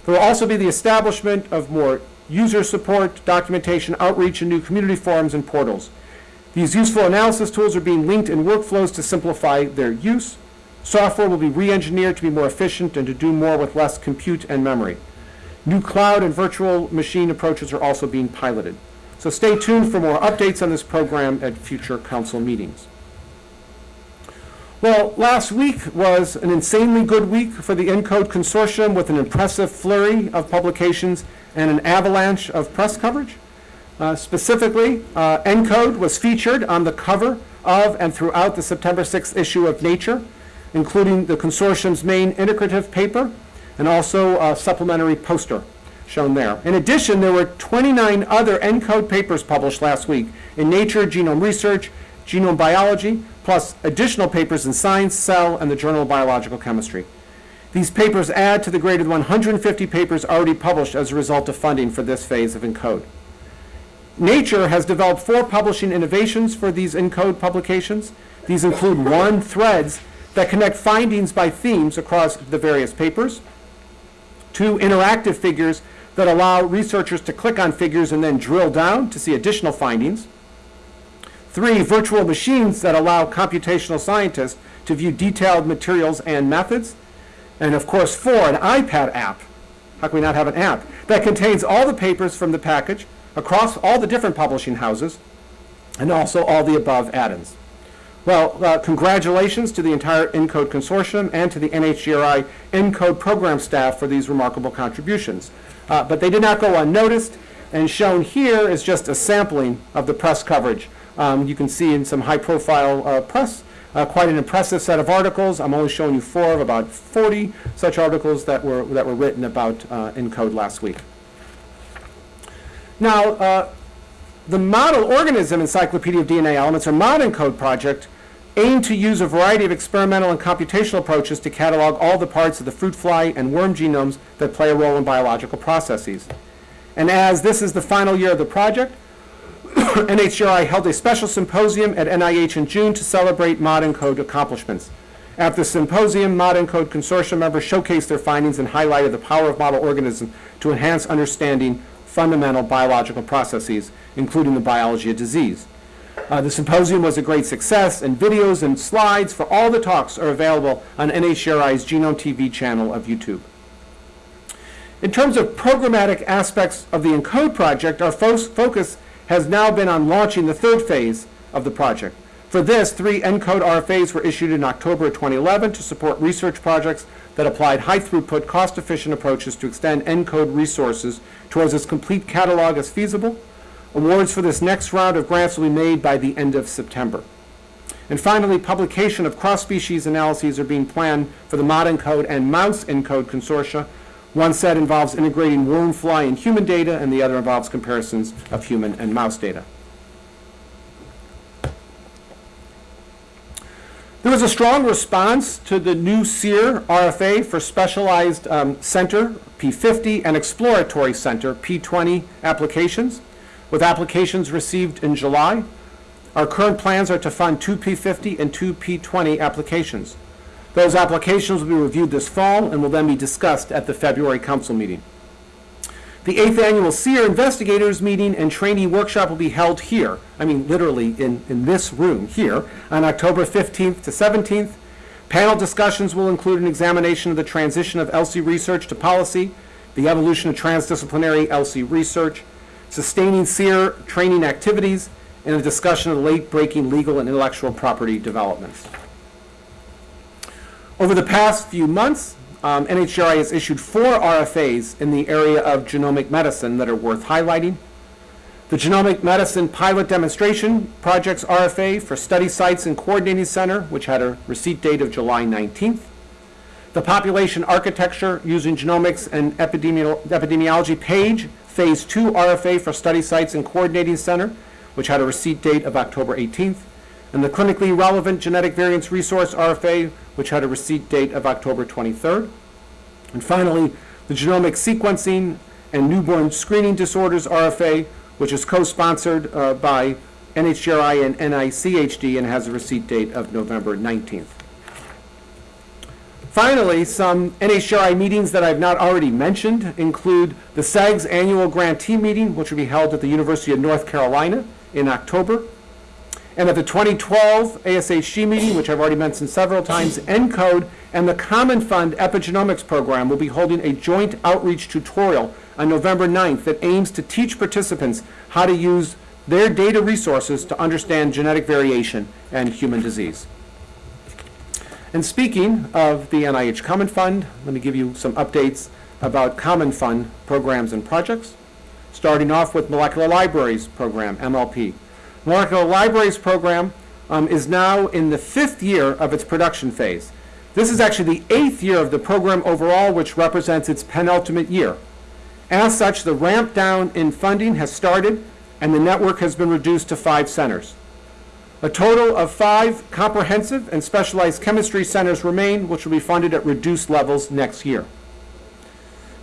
There will also be the establishment of more user support, documentation, outreach, and new community forums and portals. These useful analysis tools are being linked in workflows to simplify their use. Software will be re-engineered to be more efficient and to do more with less compute and memory. New cloud and virtual machine approaches are also being piloted. So stay tuned for more updates on this program at future council meetings. Well, last week was an insanely good week for the ENCODE consortium with an impressive flurry of publications and an avalanche of press coverage. Uh, specifically, uh, ENCODE was featured on the cover of and throughout the September 6th issue of Nature, including the consortium's main integrative paper and also a supplementary poster. Shown there. In addition, there were 29 other ENCODE papers published last week in Nature, Genome Research, Genome Biology, plus additional papers in Science, Cell, and the Journal of Biological Chemistry. These papers add to the greater than 150 papers already published as a result of funding for this phase of ENCODE. Nature has developed four publishing innovations for these ENCODE publications. These include one, threads that connect findings by themes across the various papers, two, interactive figures that allow researchers to click on figures and then drill down to see additional findings, three, virtual machines that allow computational scientists to view detailed materials and methods, and of course, four, an iPad app. How can we not have an app? That contains all the papers from the package across all the different publishing houses and also all the above add-ins. Well, uh, congratulations to the entire ENCODE consortium and to the NHGRI ENCODE program staff for these remarkable contributions. Uh, but they did not go unnoticed, and shown here is just a sampling of the press coverage. Um, you can see in some high-profile uh, press uh, quite an impressive set of articles. I'm only showing you four of about 40 such articles that were, that were written about uh, ENCODE last week. Now, uh, the Model Organism Encyclopedia of DNA Elements, or ModENCODE project, aimed to use a variety of experimental and computational approaches to catalog all the parts of the fruit fly and worm genomes that play a role in biological processes. And as this is the final year of the project, [coughs] NHGRI held a special symposium at NIH in June to celebrate ModENCODE accomplishments. At the symposium, ModENCODE consortium members showcased their findings and highlighted the power of model organisms to enhance understanding fundamental biological processes, including the biology of disease. Uh, the symposium was a great success, and videos and slides for all the talks are available on NHGRI's Genome TV channel of YouTube. In terms of programmatic aspects of the ENCODE project, our fo focus has now been on launching the third phase of the project. For this, three ENCODE RFAs were issued in October 2011 to support research projects that applied high-throughput, cost-efficient approaches to extend ENCODE resources towards as complete catalog as feasible. Awards for this next round of grants will be made by the end of September. And finally, publication of cross-species analyses are being planned for the ModENCODE and Mouse ENCODE consortia one set involves integrating worm, fly, and human data, and the other involves comparisons of human and mouse data. There was a strong response to the new CEER RFA for Specialized um, Center, P50, and Exploratory Center, P20 applications, with applications received in July. Our current plans are to fund two P50 and two P20 applications. Those applications will be reviewed this fall and will then be discussed at the February council meeting. The eighth annual CEER investigators meeting and trainee workshop will be held here, I mean literally in, in this room here, on October 15th to 17th. Panel discussions will include an examination of the transition of ELSI research to policy, the evolution of transdisciplinary ELSI research, sustaining CEER training activities, and a discussion of late-breaking legal and intellectual property developments. Over the past few months, um, NHGRI has issued four RFAs in the area of genomic medicine that are worth highlighting. The Genomic Medicine Pilot Demonstration Project's RFA for Study Sites and Coordinating Center, which had a receipt date of July 19th. The Population Architecture Using Genomics and Epidemiolo Epidemiology Page Phase 2 RFA for Study Sites and Coordinating Center, which had a receipt date of October 18th and the Clinically Relevant Genetic Variants Resource RFA, which had a receipt date of October 23rd. And finally, the Genomic Sequencing and Newborn Screening Disorders RFA, which is co-sponsored uh, by NHGRI and NICHD and has a receipt date of November 19th. Finally, some NHGRI meetings that I've not already mentioned include the CEGS annual grantee meeting, which will be held at the University of North Carolina in October. And at the 2012 ASHG meeting, which I've already mentioned several times, ENCODE and the Common Fund Epigenomics Program will be holding a joint outreach tutorial on November 9th that aims to teach participants how to use their data resources to understand genetic variation and human disease. And speaking of the NIH Common Fund, let me give you some updates about Common Fund programs and projects, starting off with Molecular Libraries Program, MLP. Molecular Libraries program um, is now in the fifth year of its production phase. This is actually the eighth year of the program overall, which represents its penultimate year. As such, the ramp down in funding has started, and the network has been reduced to five centers. A total of five comprehensive and specialized chemistry centers remain, which will be funded at reduced levels next year.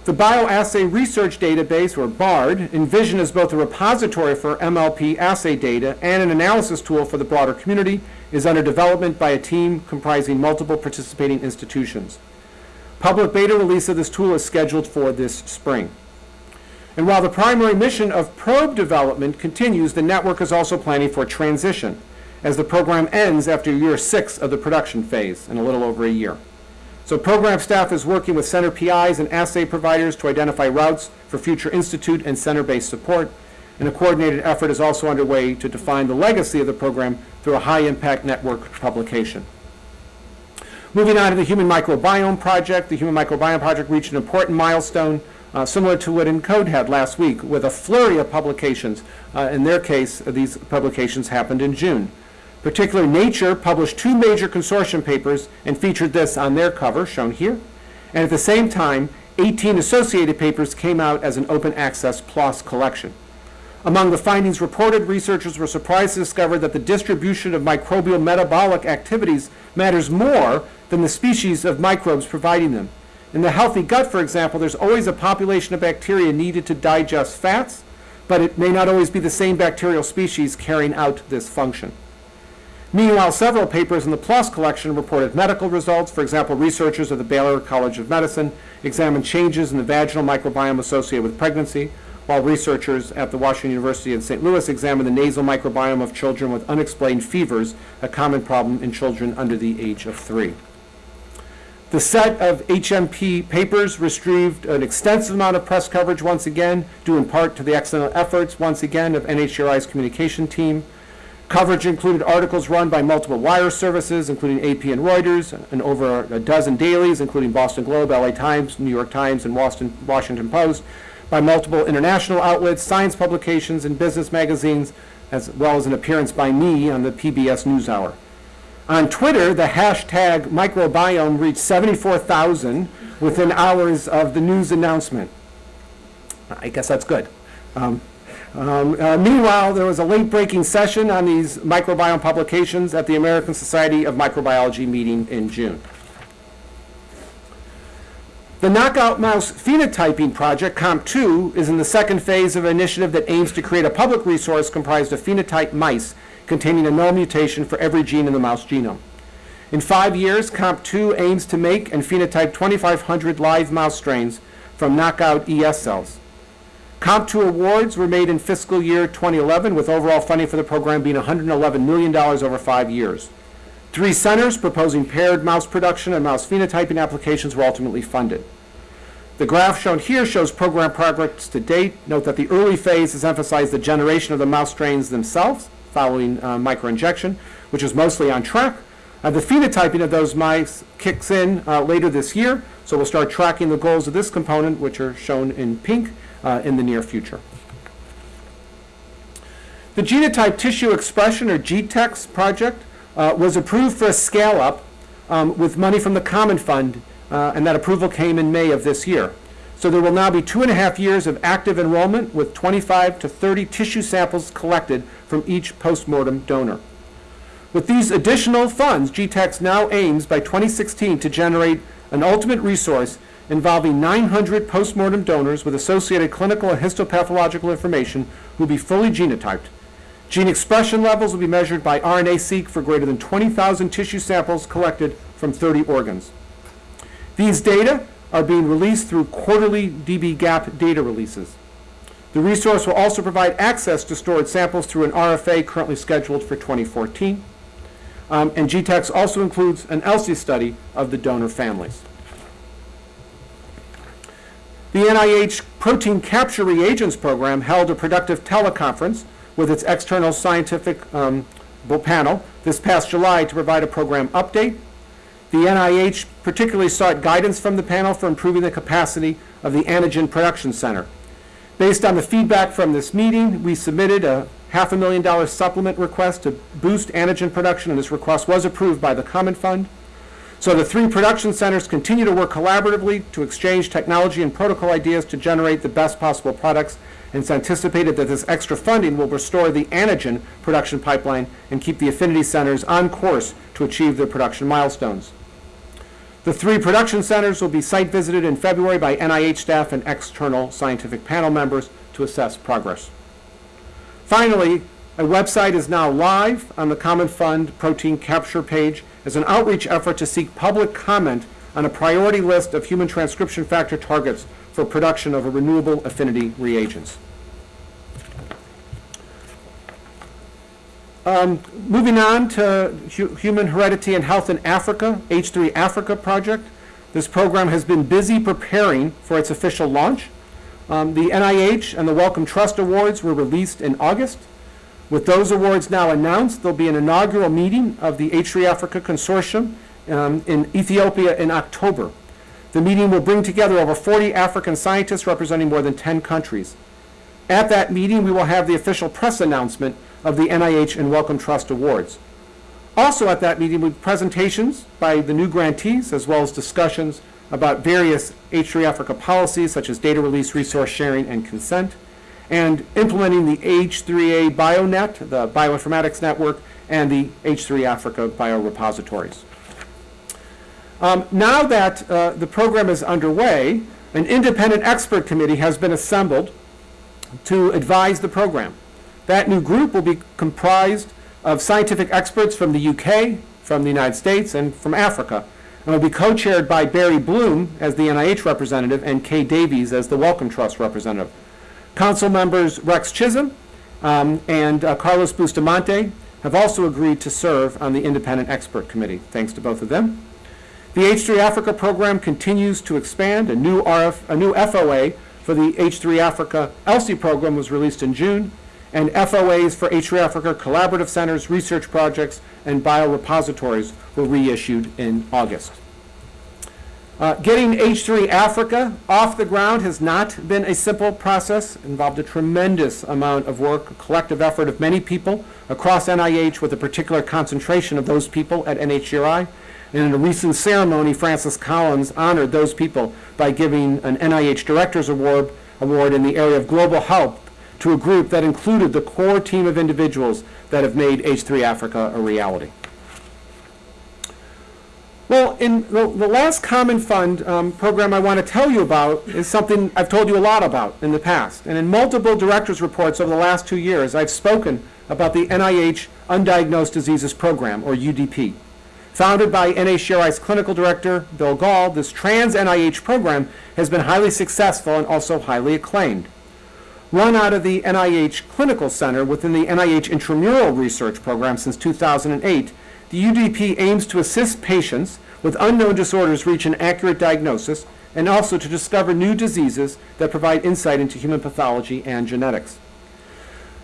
The Bioassay Research Database, or BARD, envisioned as both a repository for MLP assay data and an analysis tool for the broader community, is under development by a team comprising multiple participating institutions. Public beta release of this tool is scheduled for this spring. And while the primary mission of probe development continues, the network is also planning for transition, as the program ends after year six of the production phase in a little over a year. So program staff is working with center PIs and assay providers to identify routes for future institute and center-based support, and a coordinated effort is also underway to define the legacy of the program through a high-impact network publication. Moving on to the Human Microbiome Project, the Human Microbiome Project reached an important milestone uh, similar to what ENCODE had last week with a flurry of publications. Uh, in their case, these publications happened in June. Particularly Nature published two major consortium papers and featured this on their cover, shown here. And at the same time, 18 associated papers came out as an open access PLOS collection. Among the findings reported, researchers were surprised to discover that the distribution of microbial metabolic activities matters more than the species of microbes providing them. In the healthy gut, for example, there's always a population of bacteria needed to digest fats, but it may not always be the same bacterial species carrying out this function. Meanwhile, several papers in the PLOS collection reported medical results. For example, researchers of the Baylor College of Medicine examined changes in the vaginal microbiome associated with pregnancy, while researchers at the Washington University in St. Louis examined the nasal microbiome of children with unexplained fevers, a common problem in children under the age of three. The set of HMP papers received an extensive amount of press coverage once again, due in part to the excellent efforts once again of NHGRI's communication team. Coverage included articles run by multiple wire services, including AP and Reuters, and over a dozen dailies, including Boston Globe, LA Times, New York Times, and Washington Post, by multiple international outlets, science publications, and business magazines, as well as an appearance by me on the PBS NewsHour. On Twitter, the hashtag microbiome reached 74,000 within hours of the news announcement. I guess that's good. Um, um, uh, meanwhile, there was a late-breaking session on these microbiome publications at the American Society of Microbiology meeting in June. The Knockout Mouse Phenotyping Project, KOMP2, is in the second phase of an initiative that aims to create a public resource comprised of phenotyped mice containing a null mutation for every gene in the mouse genome. In five years, KOMP2 aims to make and phenotype 2,500 live mouse strains from knockout ES cells. KOMP2 awards were made in fiscal year 2011, with overall funding for the program being $111 million over five years. Three centers proposing paired mouse production and mouse phenotyping applications were ultimately funded. The graph shown here shows program progress to date. Note that the early phase has emphasized the generation of the mouse strains themselves, following uh, microinjection, which is mostly on track. Uh, the phenotyping of those mice kicks in uh, later this year, so we'll start tracking the goals of this component, which are shown in pink, uh, in the near future. The Genotype Tissue Expression, or GTEx project, uh, was approved for a scale-up um, with money from the Common Fund, uh, and that approval came in May of this year. So there will now be two and a half years of active enrollment with 25 to 30 tissue samples collected from each postmortem donor. With these additional funds, GTEx now aims by 2016 to generate an ultimate resource involving 900 postmortem donors with associated clinical and histopathological information who will be fully genotyped. Gene expression levels will be measured by RNA-seq for greater than 20,000 tissue samples collected from 30 organs. These data are being released through quarterly dbGaP data releases. The resource will also provide access to stored samples through an RFA currently scheduled for 2014. Um, and GTEx also includes an ELSI study of the donor families. The NIH Protein Capture Reagents Program held a productive teleconference with its external scientific um, panel this past July to provide a program update the NIH particularly sought guidance from the panel for improving the capacity of the Antigen Production Center. Based on the feedback from this meeting, we submitted a half a million dollar supplement request to boost antigen production, and this request was approved by the Common Fund. So the three production centers continue to work collaboratively to exchange technology and protocol ideas to generate the best possible products. And it's anticipated that this extra funding will restore the antigen production pipeline and keep the affinity centers on course to achieve their production milestones. The three production centers will be site visited in February by NIH staff and external scientific panel members to assess progress. Finally, a website is now live on the Common Fund protein capture page as an outreach effort to seek public comment on a priority list of human transcription factor targets for production of a renewable affinity reagents. Um, moving on to hu Human Heredity and Health in Africa, H3 Africa project. This program has been busy preparing for its official launch. Um, the NIH and the Wellcome Trust Awards were released in August. With those awards now announced, there'll be an inaugural meeting of the H3 Africa Consortium um, in Ethiopia in October. The meeting will bring together over 40 African scientists representing more than 10 countries. At that meeting, we will have the official press announcement of the NIH and Wellcome Trust Awards. Also at that meeting will be presentations by the new grantees as well as discussions about various H3 Africa policies such as data release, resource sharing, and consent, and implementing the H3A BioNet, the bioinformatics network, and the H3 Africa biorepositories. Um, now that uh, the program is underway, an independent expert committee has been assembled to advise the program. That new group will be comprised of scientific experts from the UK, from the United States, and from Africa, and will be co-chaired by Barry Bloom as the NIH representative and Kay Davies as the Wellcome Trust representative. Council members Rex Chisholm um, and uh, Carlos Bustamante have also agreed to serve on the independent expert committee. Thanks to both of them. The H3 Africa program continues to expand. A new, RF, a new FOA for the H3 Africa ELSI program was released in June, and FOAs for H3 Africa collaborative centers, research projects, and biorepositories were reissued in August. Uh, getting H3 Africa off the ground has not been a simple process. It involved a tremendous amount of work, a collective effort of many people across NIH with a particular concentration of those people at NHGRI. And in a recent ceremony, Francis Collins honored those people by giving an NIH Directors Award, award in the area of global health to a group that included the core team of individuals that have made H3 Africa a reality. Well, in the, the last Common Fund um, program I want to tell you about is something I've told you a lot about in the past. And in multiple director's reports over the last two years, I've spoken about the NIH Undiagnosed Diseases Program, or UDP. Founded by NHGRI's clinical director, Bill Gahl, this trans NIH program has been highly successful and also highly acclaimed. Run out of the NIH Clinical Center within the NIH Intramural Research Program since 2008, the UDP aims to assist patients with unknown disorders reach an accurate diagnosis and also to discover new diseases that provide insight into human pathology and genetics.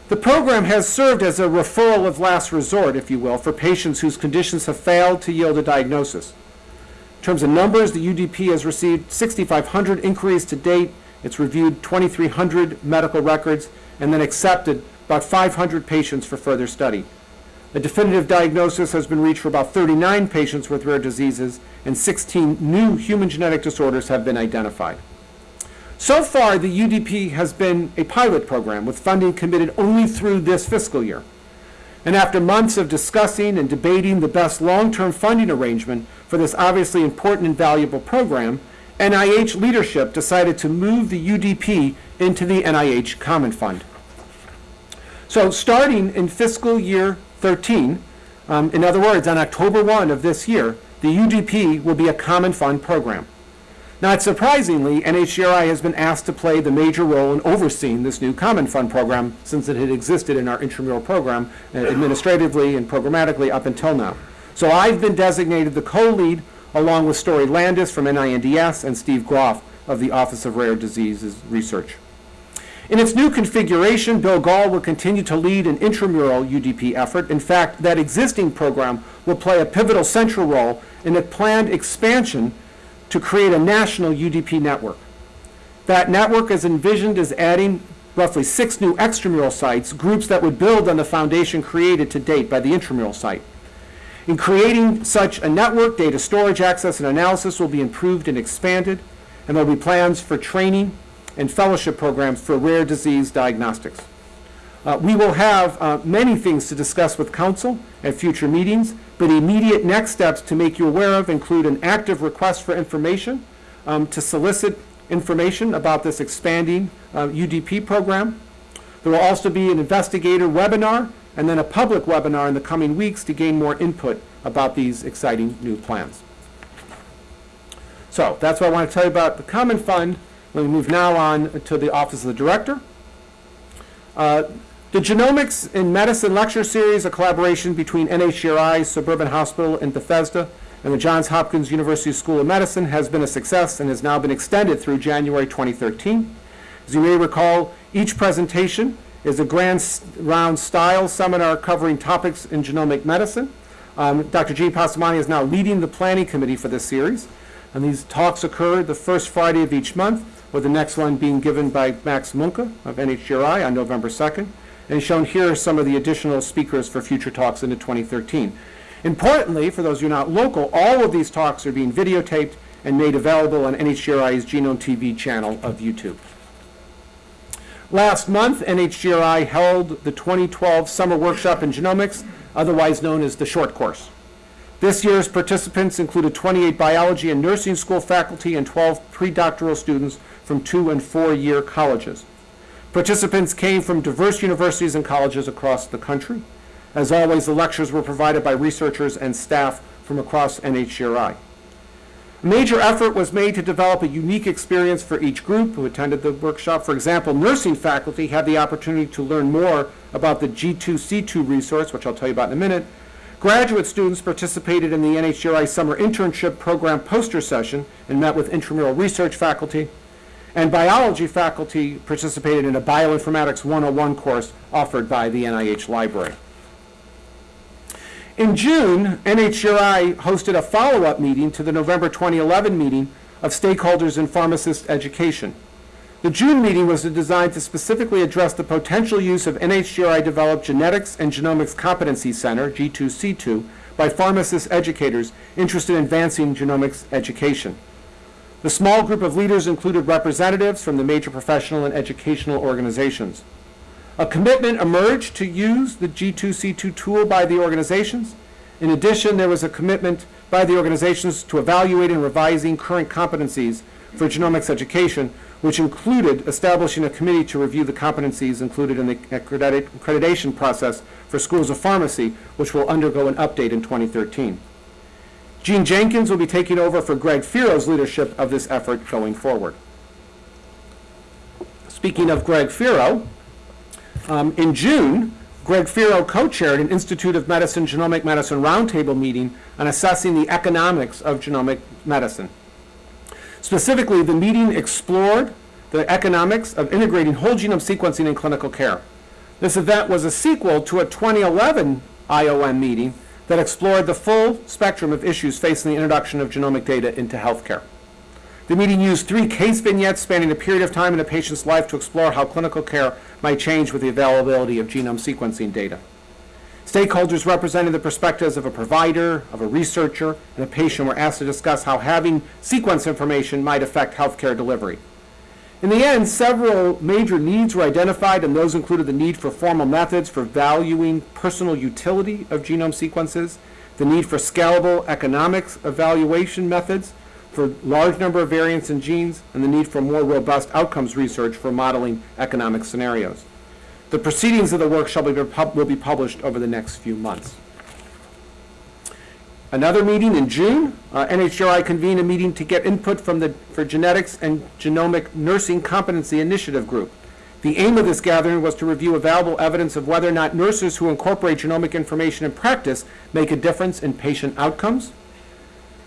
The program has served as a referral of last resort, if you will, for patients whose conditions have failed to yield a diagnosis. In terms of numbers, the UDP has received 6,500 inquiries to date. It's reviewed 2,300 medical records and then accepted about 500 patients for further study. A definitive diagnosis has been reached for about 39 patients with rare diseases, and 16 new human genetic disorders have been identified. So far, the UDP has been a pilot program with funding committed only through this fiscal year. And after months of discussing and debating the best long-term funding arrangement for this obviously important and valuable program, NIH leadership decided to move the UDP into the NIH Common Fund. So starting in fiscal year 13, um, in other words, on October 1 of this year, the UDP will be a common fund program. Not surprisingly, NHGRI has been asked to play the major role in overseeing this new common fund program since it had existed in our intramural program uh, administratively and programmatically up until now. So I've been designated the co-lead along with Story Landis from NINDS and Steve Groft of the Office of Rare Diseases Research. In its new configuration, Bill Gahl will continue to lead an intramural UDP effort. In fact, that existing program will play a pivotal central role in a planned expansion to create a national UDP network. That network is envisioned as adding roughly six new extramural sites, groups that would build on the foundation created to date by the intramural site. In creating such a network, data storage, access, and analysis will be improved and expanded, and there will be plans for training and fellowship programs for rare disease diagnostics. Uh, We will have uh, many things to discuss with council at future meetings, but immediate next steps to make you aware of include an active request for information um, to solicit information about this expanding uh, UDP program. There will also be an investigator webinar and then a public webinar in the coming weeks to gain more input about these exciting new plans. So that's what I want to tell you about the Common Fund. Let me move now on to the Office of the Director. Uh, The Genomics in Medicine Lecture Series, a collaboration between NHGRI Suburban Hospital in Bethesda and the Johns Hopkins University School of Medicine, has been a success and has now been extended through January 2013. As you may recall, each presentation is a grand round style seminar covering topics in genomic medicine. Um, Dr. Gene Passamani is now leading the planning committee for this series, and these talks occur the first Friday of each month, with the next one being given by Max Muenke of NHGRI on November 2nd. And shown here are some of the additional speakers for future talks into 2013. Importantly, for those who are not local, all of these talks are being videotaped and made available on NHGRI's Genome TV channel of YouTube. Last month, NHGRI held the 2012 Summer Workshop in Genomics, otherwise known as the Short Course. This year's participants included 28 biology and nursing school faculty and 12 pre-doctoral students from two and four-year colleges. Participants came from diverse universities and colleges across the country. As always, the lectures were provided by researchers and staff from across NHGRI. A major effort was made to develop a unique experience for each group who attended the workshop. For example, nursing faculty had the opportunity to learn more about the G2C2 resource, which I'll tell you about in a minute. Graduate students participated in the NHGRI Summer Internship Program poster session and met with intramural research faculty. And biology faculty participated in a Bioinformatics 101 course offered by the NIH Library. In June, NHGRI hosted a follow-up meeting to the November 2011 meeting of stakeholders in pharmacist education. The June meeting was designed to specifically address the potential use of NHGRI-developed Genetics and Genomics Competency Center, G2C2, by pharmacist educators interested in advancing genomics education. The small group of leaders included representatives from the major professional and educational organizations. A commitment emerged to use the G2C2 tool by the organizations. In addition, there was a commitment by the organizations to evaluating and revising current competencies for genomics education, which included establishing a committee to review the competencies included in the accredit- accreditation process for schools of pharmacy, which will undergo an update in 2013. Jean Jenkins will be taking over for Greg Feero's leadership of this effort going forward. Speaking of Greg Feero, um, in June, Greg Feero co-chaired an Institute of Medicine Genomic Medicine Roundtable meeting on assessing the economics of genomic medicine. Specifically, the meeting explored the economics of integrating whole genome sequencing in clinical care. This event was a sequel to a 2011 IOM meeting that explored the full spectrum of issues facing the introduction of genomic data into healthcare. The meeting used three case vignettes spanning a period of time in a patient's life to explore how clinical care might change with the availability of genome sequencing data. Stakeholders representing the perspectives of a provider, of a researcher, and a patient were asked to discuss how having sequence information might affect healthcare delivery. In the end, several major needs were identified, and those included the need for formal methods for valuing personal utility of genome sequences, the need for scalable economics evaluation methods for large number of variants in genes, and the need for more robust outcomes research for modeling economic scenarios. The proceedings of the work shall be, will be published over the next few months. Another meeting in June, uh, NHGRI convened a meeting to get input from the, for Genetics and Genomic Nursing Competency Initiative Group. The aim of this gathering was to review available evidence of whether or not nurses who incorporate genomic information in practice make a difference in patient outcomes.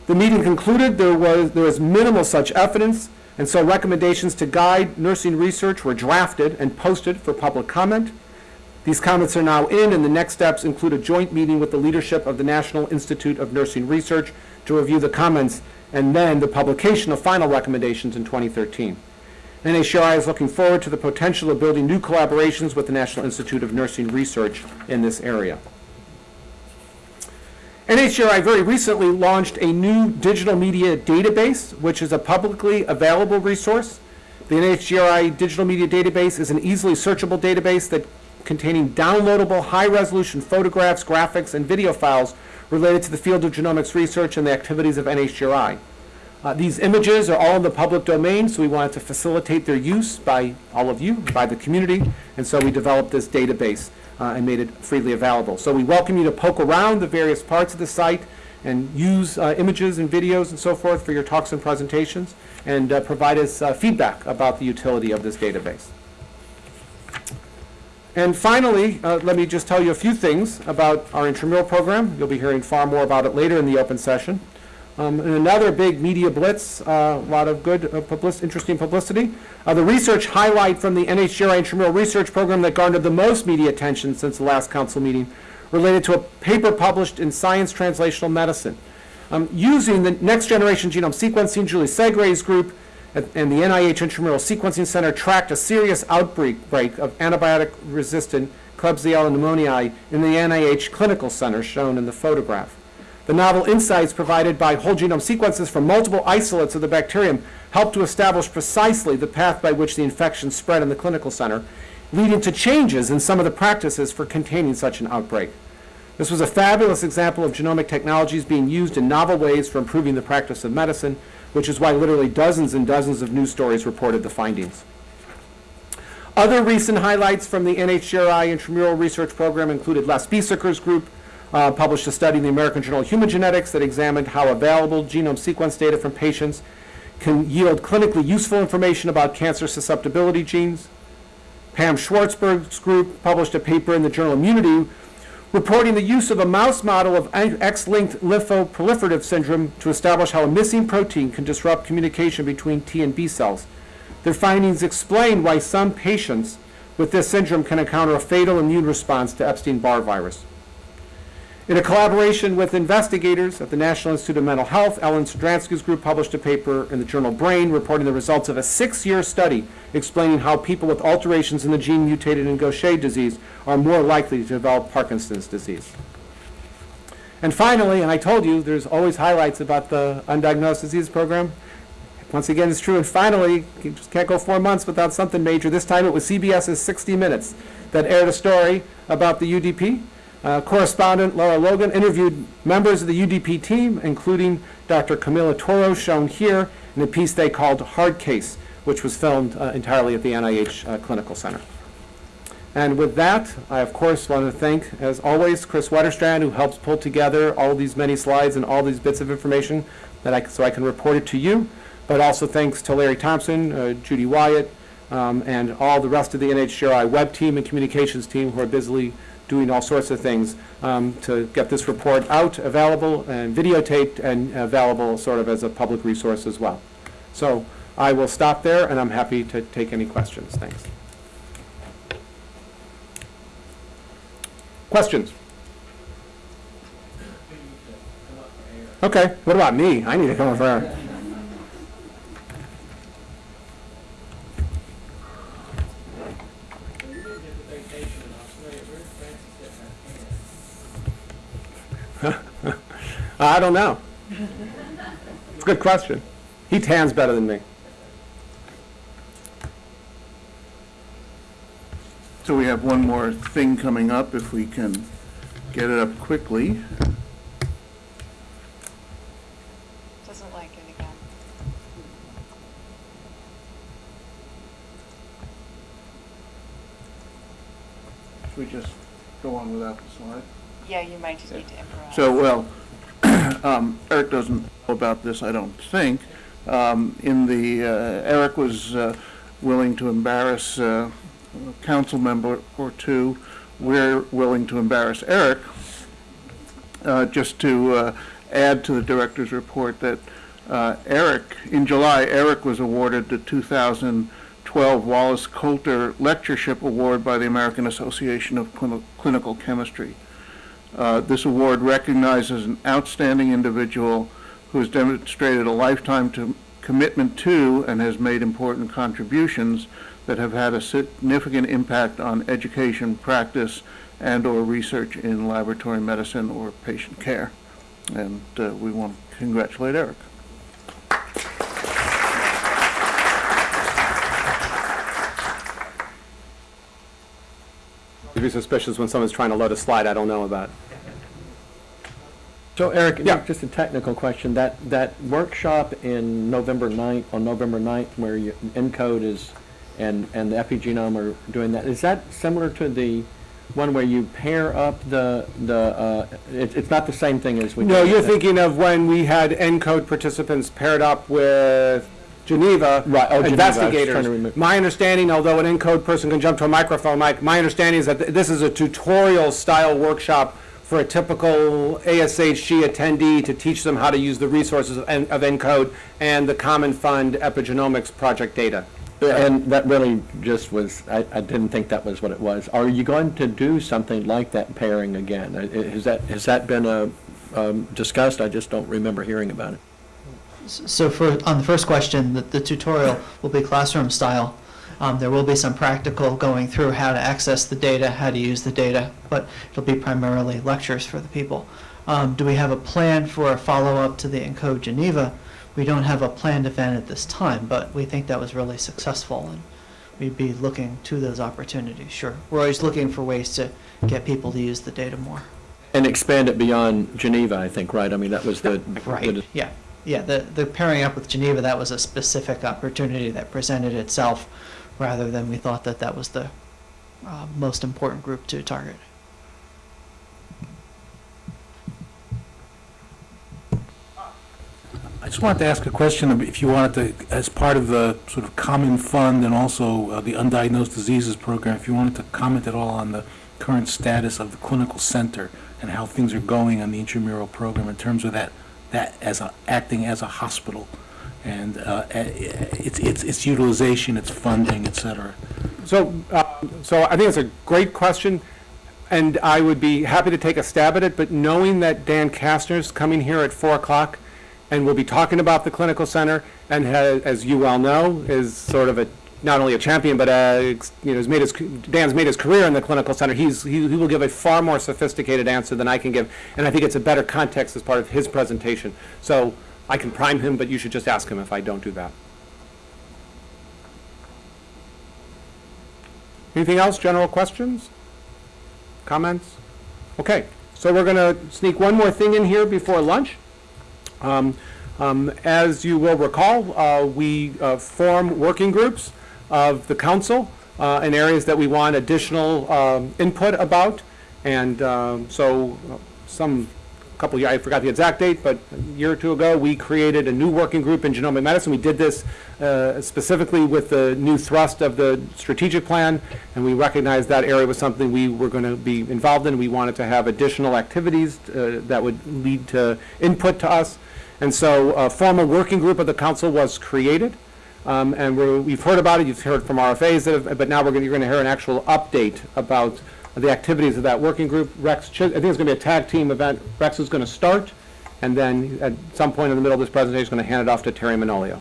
The meeting concluded there was, there was minimal such evidence, and so recommendations to guide nursing research were drafted and posted for public comment. These comments are now in, and the next steps include a joint meeting with the leadership of the National Institute of Nursing Research to review the comments, and then the publication of final recommendations in 2013. NHGRI is looking forward to the potential of building new collaborations with the National Institute of Nursing Research in this area. NHGRI very recently launched a new digital media database, which is a publicly available resource. The NHGRI Digital Media Database is an easily searchable database that containing downloadable high-resolution photographs, graphics, and video files related to the field of genomics research and the activities of NHGRI. Uh, these images are all in the public domain, so we wanted to facilitate their use by all of you, by the community, and so we developed this database uh, and made it freely available. So we welcome you to poke around the various parts of the site and use uh, images and videos and so forth for your talks and presentations, and uh, provide us uh, feedback about the utility of this database. And finally, uh, let me just tell you a few things about our intramural program. You'll be hearing far more about it later in the open session. Um, and another big media blitz, uh, a lot of good, uh, public interesting publicity. Uh, the research highlight from the NHGRI intramural research program that garnered the most media attention since the last council meeting related to a paper published in Science Translational Medicine. Um, using the Next Generation Genome Sequencing, Julie Segre's group and, the NIH Intramural Sequencing Center tracked a serious outbreak break of antibiotic-resistant Klebsiella pneumoniae in the NIH Clinical Center shown in the photograph. The novel insights provided by whole genome sequences from multiple isolates of the bacterium helped to establish precisely the path by which the infection spread in the clinical center, leading to changes in some of the practices for containing such an outbreak. This was a fabulous example of genomic technologies being used in novel ways for improving the practice of medicine, which is why literally dozens and dozens of news stories reported the findings. Other recent highlights from the NHGRI intramural research program included Les Biesecker's group, uh, published a study in the American Journal of Human Genetics that examined how available genome sequence data from patients can yield clinically useful information about cancer susceptibility genes. Pam Schwartzberg's group published a paper in the journal Immunity reporting the use of a mouse model of X-linked lymphoproliferative syndrome to establish how a missing protein can disrupt communication between T and B cells. Their findings explain why some patients with this syndrome can encounter a fatal immune response to Epstein-Barr virus. In a collaboration with investigators at the National Institute of Mental Health, Ellen Sidransky's group published a paper in the journal Brain reporting the results of a six-year study explaining how people with alterations in the gene mutated in Gaucher disease are more likely to develop Parkinson's disease. And finally, and I told you there's always highlights about the undiagnosed disease program. Once again, it's true. And finally, you just can't go four months without something major. This time it was CBS's 60 Minutes that aired a story about the UDP. Uh, correspondent Lara Logan interviewed members of the UDP team, including Dr. Camilo Toro, shown here, in a piece they called Hard Case, which was filmed uh, entirely at the NIH uh, Clinical Center. And with that, I of course want to thank, as always, Kris Wetterstrand, who helps pull together all these many slides and all these bits of information that I, so I can report it to you. But also thanks to Larry Thompson, uh, Judy Wyatt, um, and all the rest of the NHGRI web team and communications team who are busily doing all sorts of things um, to get this report out, available, and videotaped, and available sort of as a public resource as well. So I will stop there, and I'm happy to take any questions. Thanks. Questions? Okay, what about me? I need to come up Uh, I don't know. It's a good question. He tans better than me. So we have one more thing coming up, if we can get it up quickly. Doesn't like it again. Should we just go on without the slide? Yeah, you might just need to improvise. So, well, [coughs] um, Eric doesn't know about this, I don't think. Um, In the, uh, Eric was uh, willing to embarrass uh, a council member or two. We're willing to embarrass Eric, uh, just to uh, add to the director's report that uh, Eric, in July, Eric was awarded the 2012 Wallace Coulter Lectureship Award by the American Association of Clini- Clinical Chemistry. Uh, This award recognizes an outstanding individual who has demonstrated a lifetime to- commitment to and has made important contributions that have had a significant impact on education, practice, and/or research in laboratory medicine or patient care. And uh, we want to congratulate Eric. Be suspicious when someone's trying to load a slide I don't know about. So Eric, Yeah. just a technical question, that, that workshop in November 9th, on November 9th, where you, ENCODE is, and, and the epigenome are doing that, is that similar to the one where you pair up the, the, uh, it, it's not the same thing as we did? No, you're thinking of when we had ENCODE participants paired up with Geneva Right, oh, Geneva, I was trying to investigators. remember. My understanding, although an ENCODE person can jump to a microphone, Mike, my understanding is that th- this is a tutorial-style workshop for a typical ASHG attendee to teach them how to use the resources of En- of ENCODE and the Common Fund Epigenomics project data. And that really just was, I, I didn't think that was what it was. Are you going to do something like that pairing again? I- Has that, has that been, uh, um, discussed? I just don't remember hearing about it. So for, on the first question, the, the tutorial will be classroom style. Um, there will be some practical going through how to access the data, how to use the data, but it'll be primarily lectures for the people. Um, do we have a plan for a follow-up to the ENCODE Geneva? We don't have a planned event at this time, but we think that was really successful and we'd be looking to those opportunities, sure. We're always looking for ways to get people to use the data more. And expand it beyond Geneva, I think, right? I mean, that was the. Right, yeah, yeah, the, the pairing up with Geneva, that was a specific opportunity that presented itself, rather than we thought that that was the uh, most important group to target. I just wanted to ask a question, if you wanted to, as part of the sort of common fund and also uh, the undiagnosed diseases program, if you wanted to comment at all on the current status of the clinical center and how things are going on the intramural program in terms of that, that as a, acting as a hospital and uh, its, its, its utilization, its funding, et cetera. So, uh, so I think it's a great question, and I would be happy to take a stab at it, but knowing that Dan Kastner's coming here at 4 o'clock, and we'll be talking about the clinical center, and ha- as you well know, is sort of a, not only a champion, but a, you know, has made his, Dan's made his career in the clinical center. He's, he he will give a far more sophisticated answer than I can give, and I think it's a better context as part of his presentation. So I can prime him, but you should just ask him if I don't do that. Anything else, general questions? Comments? Okay, so we're going to sneak one more thing in here before lunch. Um, um, As you will recall, uh, we uh, form working groups of the council uh, in areas that we want additional um, input about. And um, so some, couple, year- I forgot the exact date, but a year or two ago, we created a new working group in genomic medicine. We did this uh, specifically with the new thrust of the strategic plan, and we recognized that area was something we were going to be involved in. We wanted to have additional activities uh, that would lead to input to us. And so a formal working group of the council was created. Um, And we're, we've heard about it, you've heard from RFAs, have- but now to you're going to hear an actual update about the activities of that working group. Rex, I think it's going to be a tag team event. Rex is going to start, and then at some point in the middle of this presentation, he's going to hand it off to Teri Manolio.